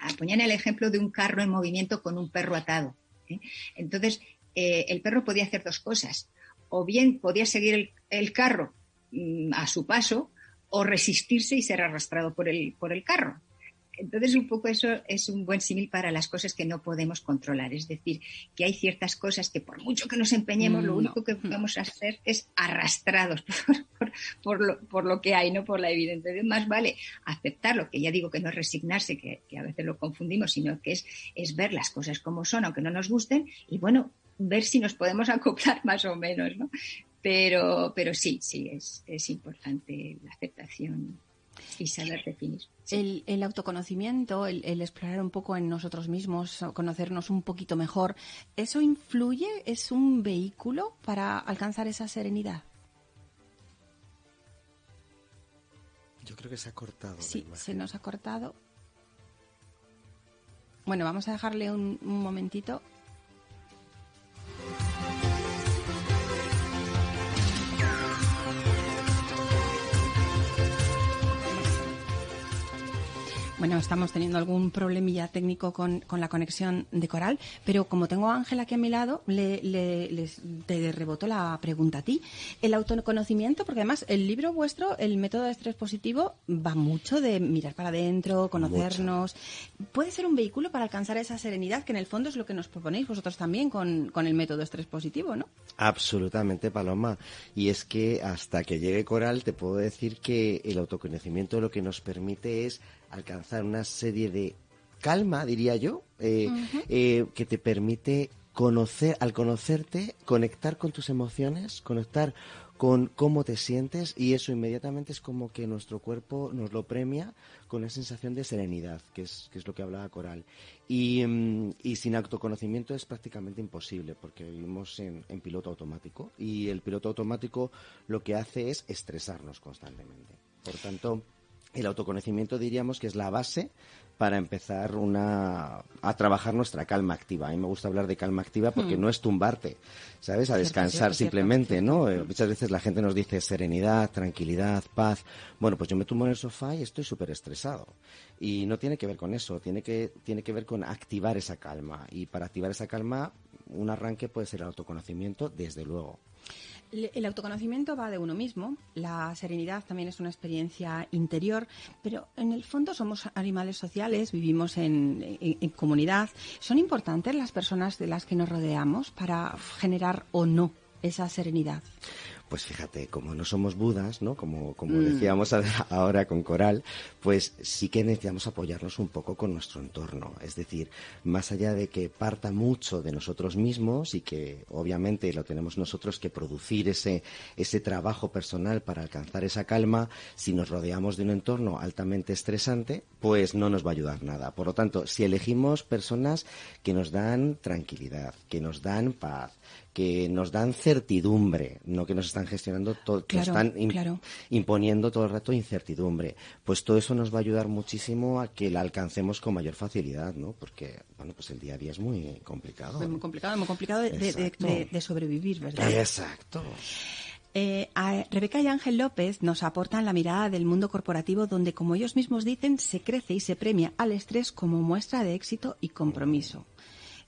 ah, ponían el ejemplo de un carro en movimiento con un perro atado. ¿eh? Entonces, eh, el perro podía hacer dos cosas. O bien podía seguir el, carro mm, a su paso o resistirse y ser arrastrado por el, por el carro. Entonces, un poco eso es un buen símil para las cosas que no podemos controlar. Es decir, que hay ciertas cosas que por mucho que nos empeñemos, lo mm, único que podemos hacer es arrastrados por, lo, que hay, no por la evidencia. Más vale aceptarlo, que ya digo que no es resignarse, que, a veces lo confundimos, sino que es, es ver las cosas como son, aunque no nos gusten, y bueno, ver si nos podemos acoplar más o menos, ¿no? Pero, pero sí, sí, es, es importante la aceptación y saber definir. El, autoconocimiento, el, explorar un poco en nosotros mismos, conocernos un poquito mejor, ¿eso influye? ¿Es un vehículo para alcanzar esa serenidad? Yo creo que se ha cortado. Sí, se nos ha cortado. Bueno, vamos a dejarle un momentito Bueno, estamos teniendo algún problemilla técnico con, la conexión de Coral, pero como tengo a Ángela aquí a mi lado, le, te reboto la pregunta a ti. El autoconocimiento, porque además el libro vuestro, el método de estrés positivo, va mucho de mirar para adentro, conocernos. ¿Puede ser un vehículo para alcanzar esa serenidad, que en el fondo es lo que nos proponéis vosotros también con, con el método de estrés positivo, ¿no? Absolutamente, Paloma. Y es que hasta que llegue Coral, te puedo decir que el autoconocimiento lo que nos permite es alcanzar una serie de calma, diría yo, eh, eh, que te permite conocer, al conocerte, conectar con tus emociones, conectar con cómo te sientes y eso inmediatamente es como que nuestro cuerpo nos lo premia con una sensación de serenidad, que es, que es lo que hablaba Coral. Y, mm, y sin autoconocimiento es prácticamente imposible porque vivimos en, en piloto automático y el piloto automático lo que hace es estresarnos constantemente. Por tanto, el autoconocimiento diríamos que es la base para empezar una, a trabajar nuestra calma activa. A mí me gusta hablar de calma activa porque hmm. no es tumbarte, ¿sabes? A descansar simplemente, ¿no? Eh, muchas veces la gente nos dice serenidad, tranquilidad, paz. Bueno, pues yo me tumbo en el sofá y estoy súper estresado. Y no tiene que ver con eso, tiene que, tiene que ver con activar esa calma. Y para activar esa calma, un arranque puede ser el autoconocimiento, desde luego. El autoconocimiento va de uno mismo, la serenidad también es una experiencia interior, pero en el fondo somos animales sociales, vivimos en, comunidad. ¿Son importantes las personas de las que nos rodeamos para generar o no esa serenidad? Pues fíjate, como no somos budas, ¿no? Como, como Mm. decíamos ahora con Coral, pues sí que necesitamos apoyarnos un poco con nuestro entorno. Es decir, más allá de que parta mucho de nosotros mismos y que obviamente lo tenemos nosotros que producir ese, ese trabajo personal para alcanzar esa calma, si nos rodeamos de un entorno altamente estresante, pues no nos va a ayudar nada. Por lo tanto, si elegimos personas que nos dan tranquilidad, que nos dan paz, que nos dan certidumbre, no que nos están gestionando todo, que nos están claro. imponiendo todo el rato incertidumbre. Pues todo eso nos va a ayudar muchísimo a que la alcancemos con mayor facilidad, ¿no? Porque, bueno, pues el día a día es muy complicado. Fue muy complicado, muy complicado de, de- Exacto. de- de sobrevivir, ¿verdad? Exacto. Eh, a- Rebeca y Ángel López nos aportan la mirada del mundo corporativo donde, como ellos mismos dicen, se crece y se premia al estrés como muestra de éxito y compromiso.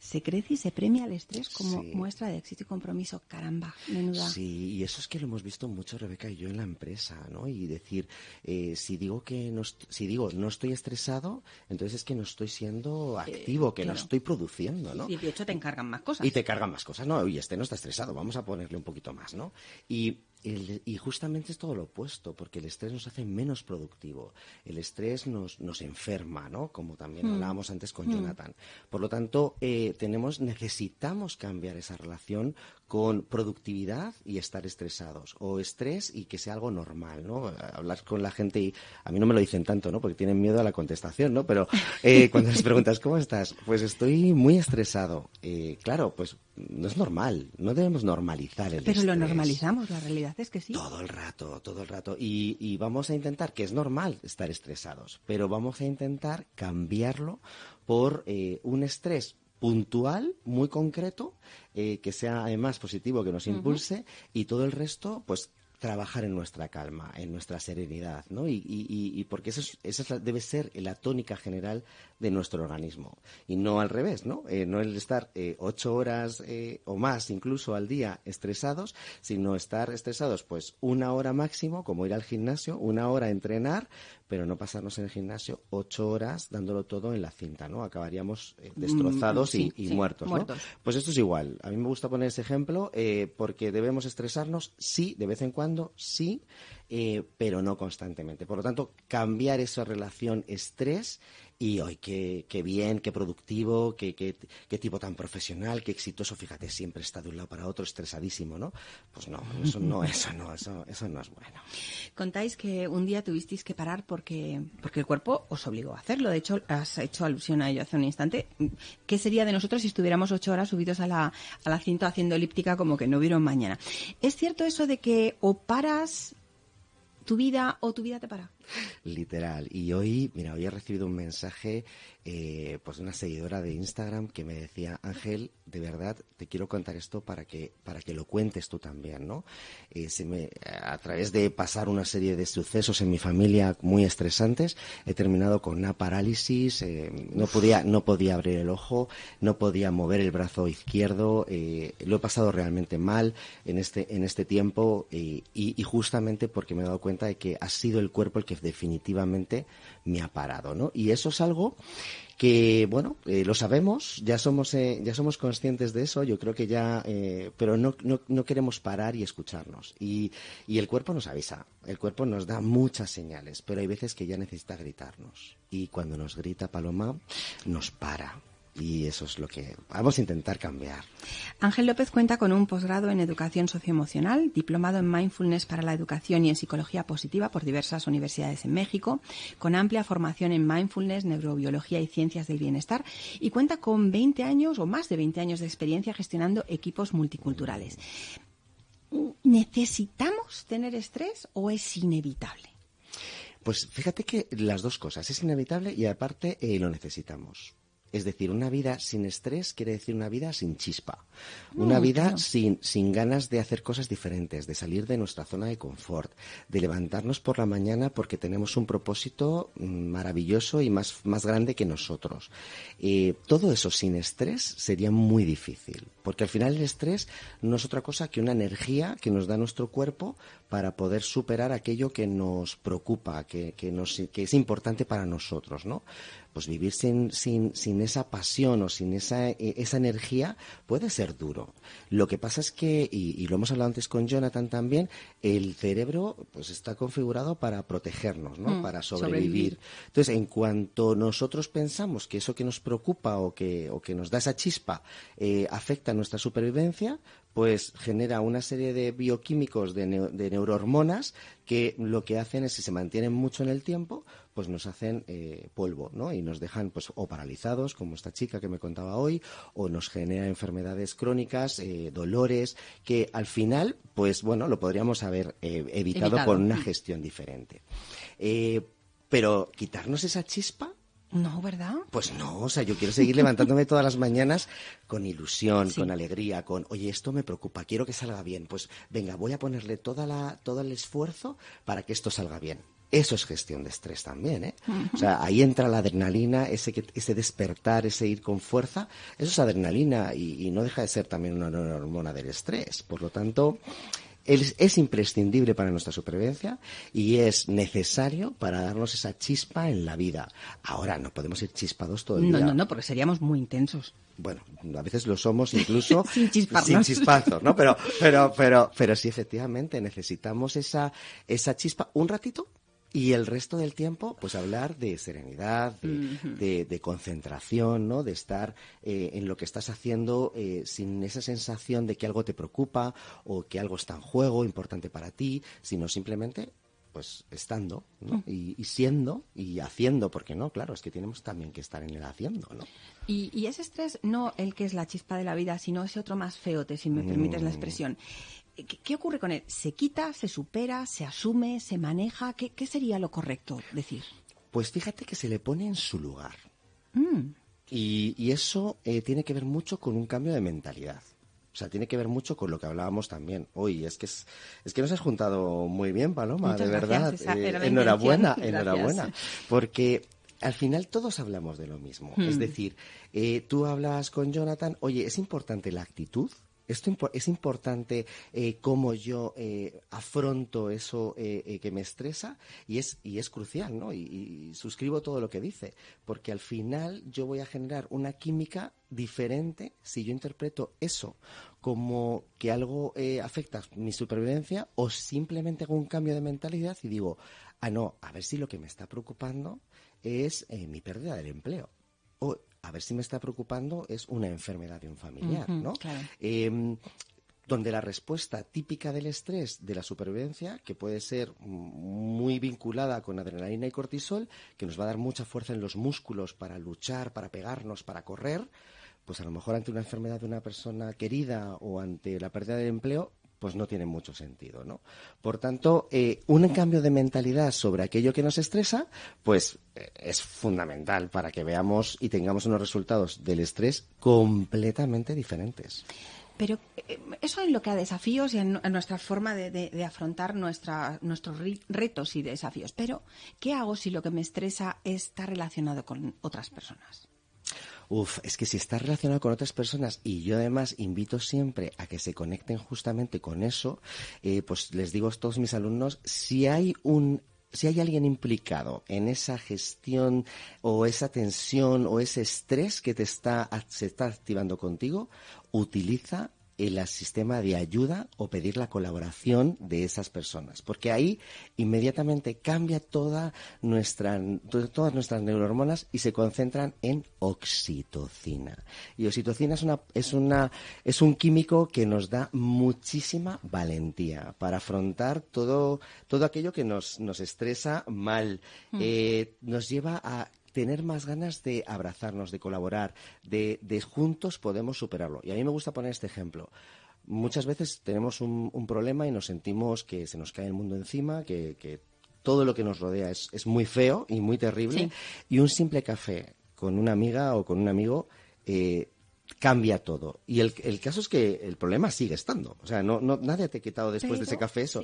Se crece y se premia al estrés como Sí. muestra de éxito y compromiso. Caramba, menuda. Sí, y eso es que lo hemos visto mucho Rebeca y yo en la empresa, ¿no? Y decir, eh, si digo que no, si digo no estoy estresado, entonces es que no estoy siendo activo, que Eh, claro. no estoy produciendo, ¿no? Y de hecho te encargan más cosas. Y te cargan más cosas, ¿no? Oye, este no está estresado, vamos a ponerle un poquito más, ¿no? Y, el- y justamente es todo lo opuesto, porque el estrés nos hace menos productivo. El estrés nos, nos enferma, ¿no? Como también hablábamos antes con Jonathan. Por lo tanto, eh, tenemos, necesitamos cambiar esa relación con productividad y estar estresados. O estrés y que sea algo normal, ¿no? Hablar con la gente y a mí no me lo dicen tanto, ¿no? Porque tienen miedo a la contestación, ¿no? Pero eh, cuando les preguntas, ¿cómo estás? Pues estoy muy estresado. Eh, claro, pues no es normal. No debemos normalizar el Pero lo normalizamos, la realidad es que sí. Todo el rato, todo el rato. Y, y vamos a intentar, que es normal estar estresados, pero vamos a intentar cambiarlo por eh, un estrés puntual, muy concreto, eh, que sea además positivo, que nos impulse, y todo el resto, pues trabajar en nuestra calma, en nuestra serenidad, ¿no? Y, y- y- y porque eso es- esa es la- debe ser la tónica general de nuestro organismo y no al revés, ¿no? Eh, no el estar eh, ocho horas eh, o más incluso al día estresados, sino estar estresados pues una hora máximo, como ir al gimnasio, una hora a entrenar, pero no pasarnos en el gimnasio ocho horas dándolo todo en la cinta, ¿no? Acabaríamos eh, destrozados sí, y, y sí, muertos. Pues esto es igual. A mí me gusta poner ese ejemplo eh, porque debemos estresarnos, sí, de vez en cuando, sí, eh, pero no constantemente. Por lo tanto, cambiar esa relación estrés y hoy qué, bien, qué productivo, qué, qué, qué tipo tan profesional, qué exitoso. Fíjate, siempre está de un lado para otro estresadísimo, ¿no? Pues no, eso no, eso no, eso, eso no es bueno. Contáis que un día tuvisteis que parar porque, porque el cuerpo os obligó a hacerlo. De hecho, has hecho alusión a ello hace un instante. ¿Qué sería de nosotros si estuviéramos ocho horas subidos a la, a la cinta haciendo elíptica como que no hubiera mañana? ¿Es cierto eso de que o paras tu vida o tu vida te para? Literal. Y hoy, mira, hoy he recibido un mensaje eh, pues de una seguidora de Instagram que me decía, Ángel, de verdad te quiero contar esto para que, para que lo cuentes tú también, ¿no? Eh, se me, a través de pasar una serie de sucesos en mi familia muy estresantes, he terminado con una parálisis, eh, no podía, no podía abrir el ojo, no podía mover el brazo izquierdo, eh, lo he pasado realmente mal en este, en este tiempo eh, y, y justamente porque me he dado cuenta de que ha sido el cuerpo el que definitivamente me ha parado, ¿no? Y eso es algo que bueno eh, lo sabemos ya somos eh, ya somos conscientes de eso yo creo que ya eh, pero no, no, no queremos parar y escucharnos. Y, y el cuerpo nos avisa el cuerpo nos da muchas señales pero hay veces que ya necesita gritarnos. Y cuando nos grita Paloma nos para y eso es lo que vamos a intentar cambiar Ángel López cuenta con un posgrado en Educación Socioemocional, diplomado en Mindfulness para la Educación y en Psicología Positiva por diversas universidades en México, con amplia formación en Mindfulness, Neurobiología y Ciencias del Bienestar, y cuenta con 20 años o más de 20 años de experiencia gestionando equipos multiculturales. ¿Necesitamos tener estrés o es inevitable? Pues fíjate que las dos cosas, es inevitable y aparte eh, lo necesitamos. Es decir, una vida sin estrés quiere decir una vida sin chispa. Una Mm, vida claro. sin, sin ganas de hacer cosas diferentes, de salir de nuestra zona de confort, de levantarnos por la mañana porque tenemos un propósito mm, maravilloso y más, más grande que nosotros. Eh, todo eso sin estrés sería muy difícil, porque al final el estrés no es otra cosa que una energía que nos da nuestro cuerpo para poder superar aquello que nos preocupa, que, que nos, que es importante para nosotros, ¿no? Pues vivir sin, sin, sin esa pasión o sin esa, eh, esa energía puede ser duro. Lo que pasa es que, y, lo hemos hablado antes con Jonathan también, el cerebro pues está configurado para protegernos, ¿no? Mm, para sobrevivir. Entonces, en cuanto nosotros pensamos que eso que nos preocupa o que, o que nos da esa chispa eh, afecta a nuestra supervivencia, pues genera una serie de bioquímicos de, neurohormonas que lo que hacen es, si se mantienen mucho en el tiempo, pues nos hacen eh, polvo, ¿no? Y nos dejan, pues, o paralizados, como esta chica que me contaba hoy, o nos genera enfermedades crónicas, eh, dolores, que al final, pues, bueno, lo podríamos haber eh, evitado, con una gestión diferente. pero quitarnos esa chispa no, ¿verdad? Pues no, o sea, yo quiero seguir levantándome todas las mañanas con ilusión, con alegría, con, oye, esto me preocupa, quiero que salga bien. Pues venga, voy a ponerle toda la, todo el esfuerzo para que esto salga bien. Eso es gestión de estrés también, ¿eh? O sea, ahí entra la adrenalina, ese, ese despertar, ese ir con fuerza. Eso es adrenalina y, y no deja de ser también una hormona del estrés. Por lo tanto, es, imprescindible para nuestra supervivencia y es necesario para darnos esa chispa en la vida. Ahora, no podemos ir chispados todo el día. No, no, no, porque seríamos muy intensos. Bueno, a veces lo somos incluso sin, sin chispazos, ¿no? Pero, pero, pero, pero sí, efectivamente, necesitamos esa, esa chispa un ratito y el resto del tiempo, pues hablar de serenidad, de, concentración, ¿no? De estar eh, en lo que estás haciendo eh, sin esa sensación de que algo te preocupa o que algo está en juego, importante para ti, sino simplemente pues estando ¿no? Mm. y, siendo y haciendo, porque no, claro, es que tenemos también que estar en el haciendo, ¿no? Y, y ese estrés, no el que es la chispa de la vida, sino ese otro más feote, si me permites la mm. expresión. ¿Qué, ocurre con él? ¿Se quita, se supera, se asume, se maneja? ¿Qué, sería lo correcto decir? Pues fíjate que se le pone en su lugar. Mm. Y, eso eh, tiene que ver mucho con un cambio de mentalidad. O sea, tiene que ver mucho con lo que hablábamos también hoy. Es que es, que nos has juntado muy bien, Paloma, de verdad. Eh, enhorabuena, enhorabuena. Porque al final todos hablamos de lo mismo. Es hmm. decir, eh, tú hablas con Jonathan, oye, es importante la actitud, esto es importante eh, cómo yo eh, afronto eso eh, que me estresa y es, y es crucial, ¿no? Y, suscribo todo lo que dice, porque al final yo voy a generar una química diferente si yo interpreto eso como que algo afecta mi supervivencia o simplemente hago un cambio de mentalidad y digo, ah, no, a ver si lo que me está preocupando es mi pérdida del empleo. A ver si me está preocupando es una enfermedad de un familiar, ¿no? Em, donde la respuesta típica del estrés de la supervivencia, que puede ser muy vinculada con adrenalina y cortisol, que nos va a dar mucha fuerza en los músculos para luchar, para pegarnos, para correr, pues a lo mejor ante una enfermedad de una persona querida o ante la pérdida del empleo, pues no tiene mucho sentido, ¿no? Por tanto, eh, un cambio de mentalidad sobre aquello que nos estresa, pues eh, es fundamental para que veamos y tengamos unos resultados del estrés completamente diferentes. Pero eh, eso en lo que a desafíos y en, nuestra forma de, afrontar nuestra, nuestros retos y desafíos. Pero, ¿qué hago si lo que me estresa está relacionado con otras personas? Uf, es que si está relacionado con otras personas y yo además invito siempre a que se conecten justamente con eso, eh, pues les digo a todos mis alumnos, si hay un si hay alguien implicado en esa gestión o esa tensión o ese estrés que te está, se está activando contigo, utiliza el sistema de ayuda o pedir la colaboración de esas personas, porque ahí inmediatamente cambia toda nuestra, todas nuestras neurohormonas y se concentran en oxitocina. Y oxitocina es una, es una, es un químico que nos da muchísima valentía para afrontar todo, todo aquello que nos, nos estresa mal, mm. eh, nos lleva a tener más ganas de abrazarnos, de colaborar, de, juntos podemos superarlo. Y a mí me gusta poner este ejemplo muchas veces tenemos un, problema y nos sentimos que se nos cae el mundo encima, que, todo lo que nos rodea es, muy feo y muy terrible. Y un simple café con una amiga o con un amigo eh, cambia todo. Y el, caso es que el problema sigue estando. O sea, no, nadie te ha quitado después de ese café eso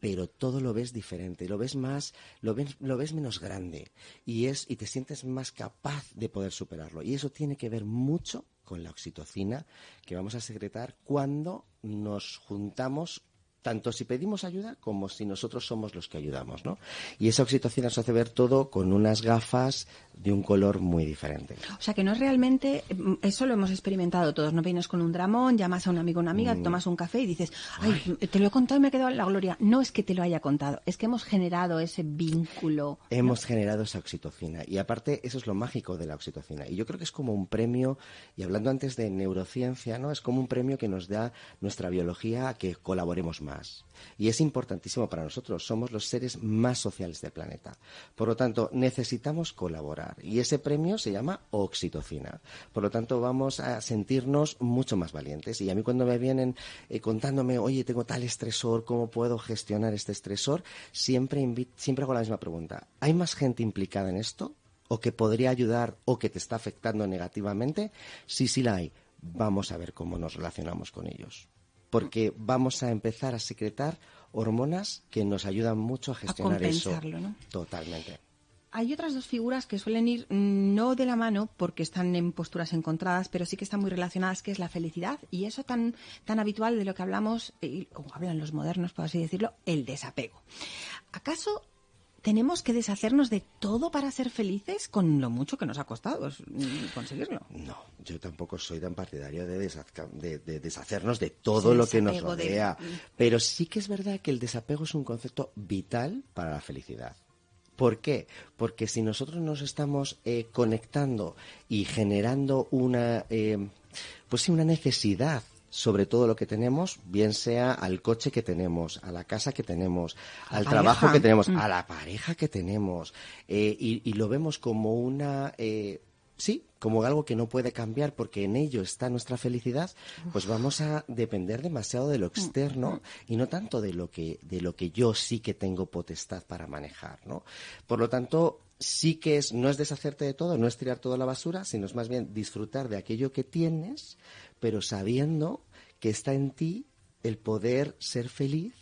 pero todo lo ves diferente, lo ves más, lo ves, lo ves menos grande y es y te sientes más capaz de poder superarlo. Y eso tiene que ver mucho con la oxitocina que vamos a secretar cuando nos juntamos tanto si pedimos ayuda como si nosotros somos los que ayudamos, ¿no? Y esa oxitocina nos hace ver todo con unas gafas de un color muy diferente. O sea que no es realmente, mm, eso lo hemos experimentado todos, no vienes con un dramón, llamas a un amigo o una amiga, Mm. tomas un café y dices, ay, te lo he contado y me ha quedado en la gloria. No es que te lo haya contado, es que hemos generado ese vínculo. Hemos generado esa oxitocina y aparte eso es lo mágico de la oxitocina y yo creo que es como un premio y hablando antes de neurociencia, ¿no? Es como un premio que nos da nuestra biología a que colaboremos más. Y es importantísimo para nosotros, somos los seres más sociales del planeta. Por lo tanto, necesitamos colaborar y ese premio se llama oxitocina. Por lo tanto, vamos a sentirnos mucho más valientes y a mí cuando me vienen eh, contándome, "Oye, tengo tal estresor, ¿cómo puedo gestionar este estresor?", siempre siempre hago la misma pregunta. ¿Hay más gente implicada en esto? o que podría ayudar o que te está afectando negativamente, sí, sí la hay. Vamos a ver cómo nos relacionamos con ellos. Porque vamos a empezar a secretar hormonas que nos ayudan mucho a gestionar eso. compensarlo, ¿no? Totalmente. Hay otras dos figuras que suelen ir mm, no de la mano porque están en posturas encontradas, pero sí que están muy relacionadas, que es la felicidad y eso tan, tan habitual de lo que hablamos, eh, o hablan los modernos, por así decirlo, el desapego. ¿Acaso tenemos que deshacernos de todo para ser felices con lo mucho que nos ha costado mm, conseguirlo? No, yo tampoco soy tan partidario de, desazca- de- de deshacernos de todo lo que nos de- rodea. Pero sí que es verdad que el desapego es un concepto vital para la felicidad. ¿Por qué? Porque si nosotros nos estamos eh, conectando y generando una, eh, pues sí, una necesidad sobre todo lo que tenemos, bien sea al coche que tenemos, a la casa que tenemos, la al pareja. trabajo que tenemos, Mm. a la pareja que tenemos, eh, y, y lo vemos como una, eh, sí, como algo que no puede cambiar porque en ello está nuestra felicidad, pues vamos a depender demasiado de lo externo y no tanto de lo que, de lo que yo sí que tengo potestad para manejar, ¿no? Por lo tanto, sí que es, no es deshacerte de todo, no es tirar toda la basura, sino es más bien disfrutar de aquello que tienes, pero sabiendo que está en ti el poder ser feliz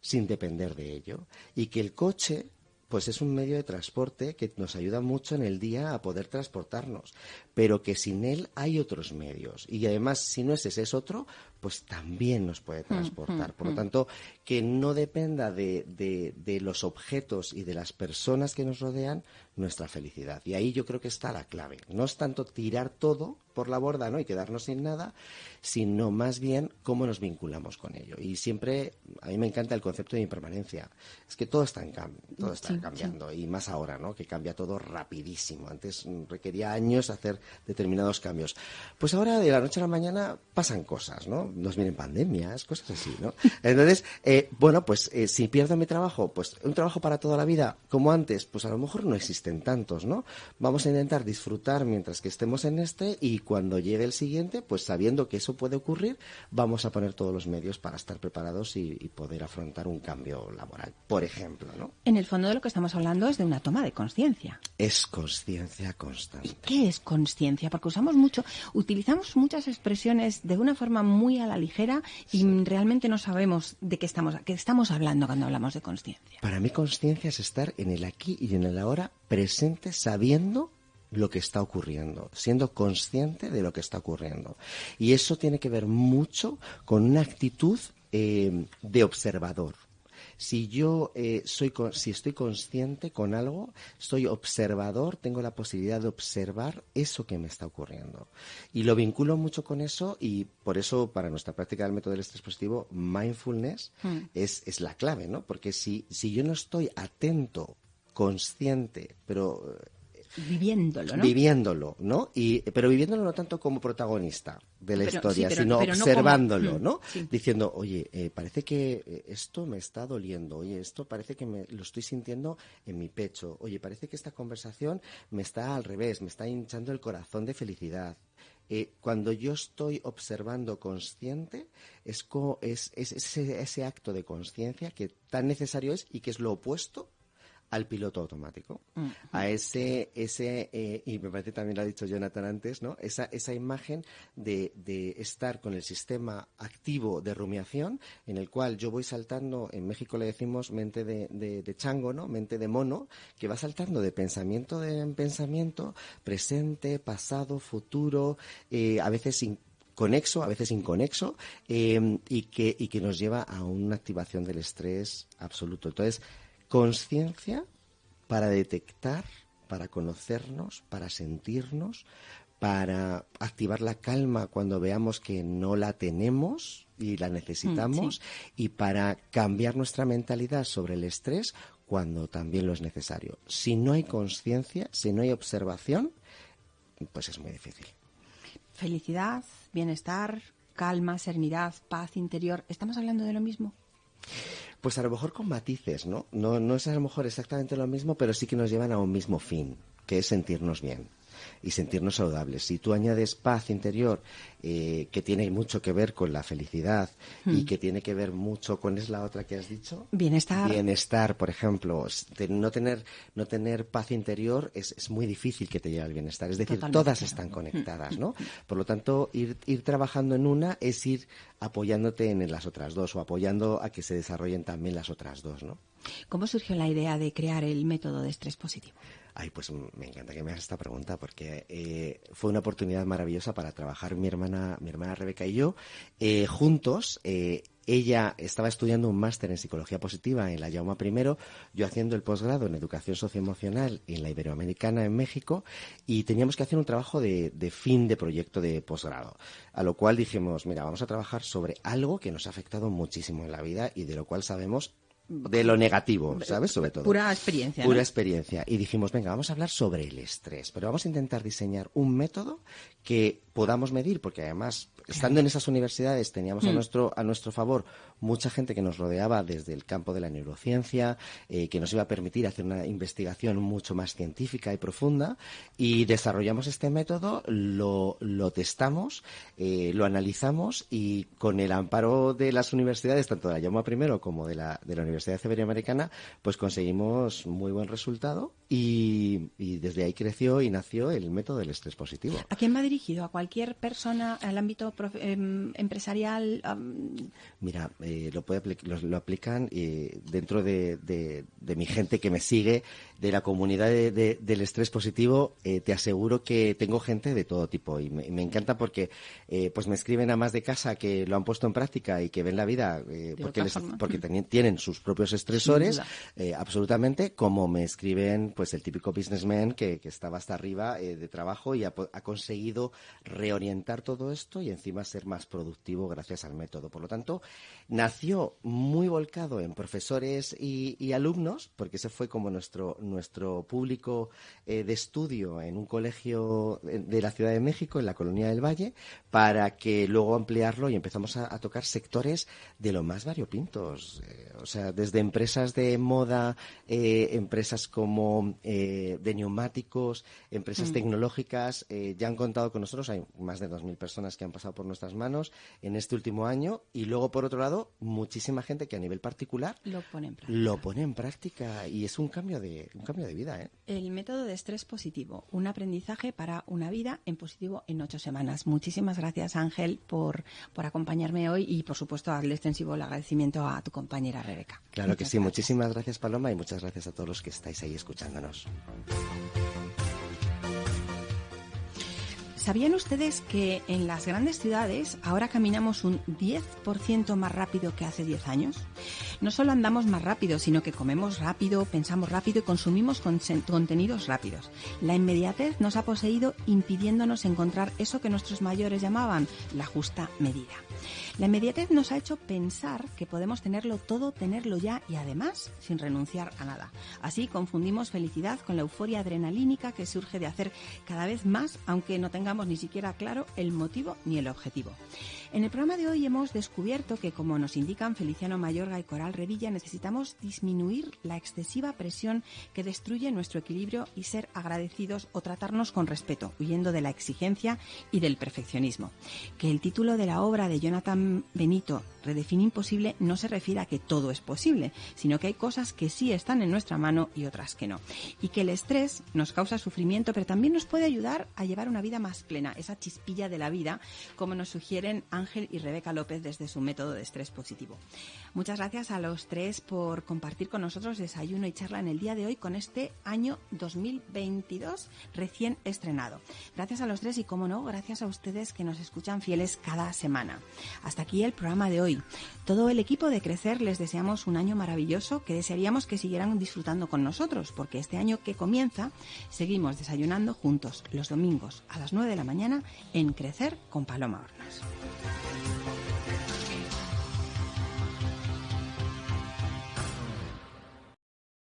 sin depender de ello. Y que el coche, pues es un medio de transporte que nos ayuda mucho en el día a poder transportarnos, pero que sin él hay otros medios. Y además, si no es ese, es otro, pues también nos puede transportar. Por lo tanto, que no dependa de, de- de los objetos y de las personas que nos rodean nuestra felicidad. Y ahí yo creo que está la clave. No es tanto tirar todo por la borda ¿no? y quedarnos sin nada, sino más bien cómo nos vinculamos con ello. Y siempre, a mí me encanta el concepto de impermanencia. Es que todo está, en cam- todo está Sí, cambiando, y más ahora, ¿no? que cambia todo rapidísimo. Antes mm, requería años hacer determinados cambios. Pues ahora, de la noche a la mañana, pasan cosas, ¿no? Nos vienen pandemias, cosas así, ¿no? Entonces, eh, bueno, pues eh, si pierdo mi trabajo, pues un trabajo para toda la vida, como antes, pues a lo mejor no existen tantos, ¿no? Vamos a intentar disfrutar mientras que estemos en este y cuando llegue el siguiente, pues sabiendo que eso puede ocurrir, vamos a poner todos los medios para estar preparados y, y poder afrontar un cambio laboral, por ejemplo, ¿no? En el fondo de lo que estamos hablando es de una toma de conciencia. Es conciencia constante. ¿Qué es conciencia? Porque usamos mucho, utilizamos muchas expresiones de una forma muy a la ligera y realmente no sabemos de qué estamos, qué estamos hablando cuando hablamos de conciencia. Para mí conciencia es estar en el aquí y en el ahora presente sabiendo lo que está ocurriendo, siendo consciente de lo que está ocurriendo. Y eso tiene que ver mucho con una actitud eh, de observador. Si yo eh, soy, con- si estoy consciente con algo, soy observador, tengo la posibilidad de observar eso que me está ocurriendo. Y lo vinculo mucho con eso y por eso para nuestra práctica del método del estrés positivo, mindfulness es, es la clave, ¿no? Porque si, si yo no estoy atento, consciente, pero Viviéndolo, ¿no? viviéndolo, ¿no? Y, pero viviéndolo no tanto como protagonista de la Pero- historia, sí, pero- sino pero no observándolo, como- ¿no? Mm, sí. Diciendo, oye, eh, parece que eh, esto me está doliendo, oye, esto parece que me lo estoy sintiendo en mi pecho, oye, parece que esta conversación me está al revés, me está hinchando el corazón de felicidad. Eh, cuando yo estoy observando consciente, es, co- es, es ese, ese acto de conciencia que tan necesario es y que es lo opuesto al piloto automático, a ese, ese eh, y me parece también lo ha dicho Jonathan antes, ¿no? Esa, esa imagen de, de estar con el sistema activo de rumiación, en el cual yo voy saltando, en México le decimos mente de, de- de chango, ¿no? Mente de mono, que va saltando de pensamiento de- en pensamiento, presente, pasado, futuro, eh, a veces sin conexo, a veces inconexo, eh, y, que, y que nos lleva a una activación del estrés absoluto. Entonces, conciencia para detectar, para conocernos, para sentirnos, para activar la calma cuando veamos que no la tenemos y la necesitamos Mm, y para cambiar nuestra mentalidad sobre el estrés cuando también lo es necesario. Si no hay conciencia, si no hay observación, pues es muy difícil. Felicidad, bienestar, calma, serenidad, paz interior. ¿Estamos hablando de lo mismo? Pues a lo mejor con matices, ¿no? No, no es a lo mejor exactamente lo mismo, pero sí que nos llevan a un mismo fin, que es sentirnos bien y sentirnos saludables. Si tú añades paz interior, eh, que tiene mucho que ver con la felicidad y que tiene que ver mucho con, ¿es la otra que has dicho? Bienestar. Bienestar, por ejemplo. No tener, no tener paz interior es, es muy difícil que te llegue al bienestar. Es decir, Totalmente, todas claro. están conectadas, ¿no? Por lo tanto, ir, ir trabajando en una es ir apoyándote en las otras dos o apoyando a que se desarrollen también las otras dos, ¿no? ¿Cómo surgió la idea de crear el método de estrés positivo? Ay, pues me encanta que me hagas esta pregunta porque eh, fue una oportunidad maravillosa para trabajar mi hermana, mi hermana Rebeca y yo eh, juntos. eh, ella estaba estudiando un máster en psicología positiva en la Yauma I, yo haciendo el posgrado en educación socioemocional en la Iberoamericana en México y teníamos que hacer un trabajo de, de fin de proyecto de posgrado. A lo cual dijimos, mira, vamos a trabajar sobre algo que nos ha afectado muchísimo en la vida y de lo cual sabemos de lo negativo, ¿sabes? Sobre todo. Pura experiencia. ¿no? Pura experiencia. Y dijimos, venga, vamos a hablar sobre el estrés, pero vamos a intentar diseñar un método que podamos medir, porque además, estando en esas universidades, teníamos a, Mm. nuestro, a nuestro favor mucha gente que nos rodeaba desde el campo de la neurociencia, eh, que nos iba a permitir hacer una investigación mucho más científica y profunda, y desarrollamos este método, lo, lo testamos, eh, lo analizamos y con el amparo de las universidades, tanto de la Llama primero como de la, de la Universidad Iberoamericana, pues conseguimos muy buen resultado y, y desde ahí creció y nació el método del estrés positivo. ¿A quién va dirigido? ¿A cualquier persona al ámbito profe- em, empresarial? Mira, eh, lo, puede lo, lo aplican eh, dentro de, de- de mi gente que me sigue, de la comunidad de- de- del estrés positivo. eh, te aseguro que tengo gente de todo tipo y me, me encanta porque eh, pues me escriben a más de casa que lo han puesto en práctica y que ven la vida eh, porque, les- porque teni- tienen sus propios estresores, absolutamente, como me escriben pues el típico businessman que, que estaba hasta arriba de trabajo y ha, ha conseguido reorientar todo esto y encima ser más productivo gracias al método. Por lo tanto, nació muy volcado en profesores y, y alumnos, porque ese fue como nuestro, nuestro público eh, de estudio en un colegio de de la Ciudad de México, en la Colonia del Valle, para que luego ampliarlo y empezamos a, a tocar sectores de lo más variopintos. eh, o sea, desde empresas de moda, eh, empresas como eh, de neumáticos, empresas tecnológicas, eh, ya han contado con nosotros, hay más de 2.000 personas que han pasado por nuestras manos en este último año y luego, por otro lado, muchísima gente que a nivel particular lo pone en práctica. lo pone en práctica y es un cambio de, un cambio de vida, ¿eh? El método de estrés positivo, un aprendizaje para una vida en positivo en ocho semanas. Muchísimas gracias, Ángel, por, por acompañarme hoy y, por supuesto, darle extensivo el agradecimiento a tu compañera Rebeca. Claro que sí, gracias. muchísimas gracias Paloma y muchas gracias a todos los que estáis ahí escuchándonos. ¿Sabían ustedes que en las grandes ciudades ahora caminamos un 10% más rápido que hace 10 años? No solo andamos más rápido, sino que comemos rápido, pensamos rápido y consumimos contenidos rápidos. La inmediatez nos ha poseído impidiéndonos encontrar eso que nuestros mayores llamaban la justa medida. La inmediatez nos ha hecho pensar que podemos tenerlo todo, tenerlo ya y además sin renunciar a nada. Así confundimos felicidad con la euforia adrenalínica que surge de hacer cada vez más, aunque no tengamos ni siquiera claro el motivo ni el objetivo. En el programa de hoy hemos descubierto que, como nos indican Feliciano Mayorga y Coral Revilla, necesitamos disminuir la excesiva presión que destruye nuestro equilibrio y ser agradecidos o tratarnos con respeto, huyendo de la exigencia y del perfeccionismo. Que el título de la obra de Jonathan Benito, Redefine Imposible, no se refiere a que todo es posible, sino que hay cosas que sí están en nuestra mano y otras que no. Y que el estrés nos causa sufrimiento, pero también nos puede ayudar a llevar una vida más plena, esa chispilla de la vida, como nos sugieren Ángel y Rebeca López desde su método de estrés positivo. Muchas gracias a los tres por compartir con nosotros desayuno y charla en el día de hoy con este año 2022 recién estrenado. Gracias a los tres y, como no, gracias a ustedes que nos escuchan fieles cada semana. Hasta aquí el programa de hoy. Todo el equipo de Crecer les deseamos un año maravilloso que desearíamos que siguieran disfrutando con nosotros, porque este año que comienza seguimos desayunando juntos los domingos a las 9 de la mañana en Crecer con Paloma Gracias.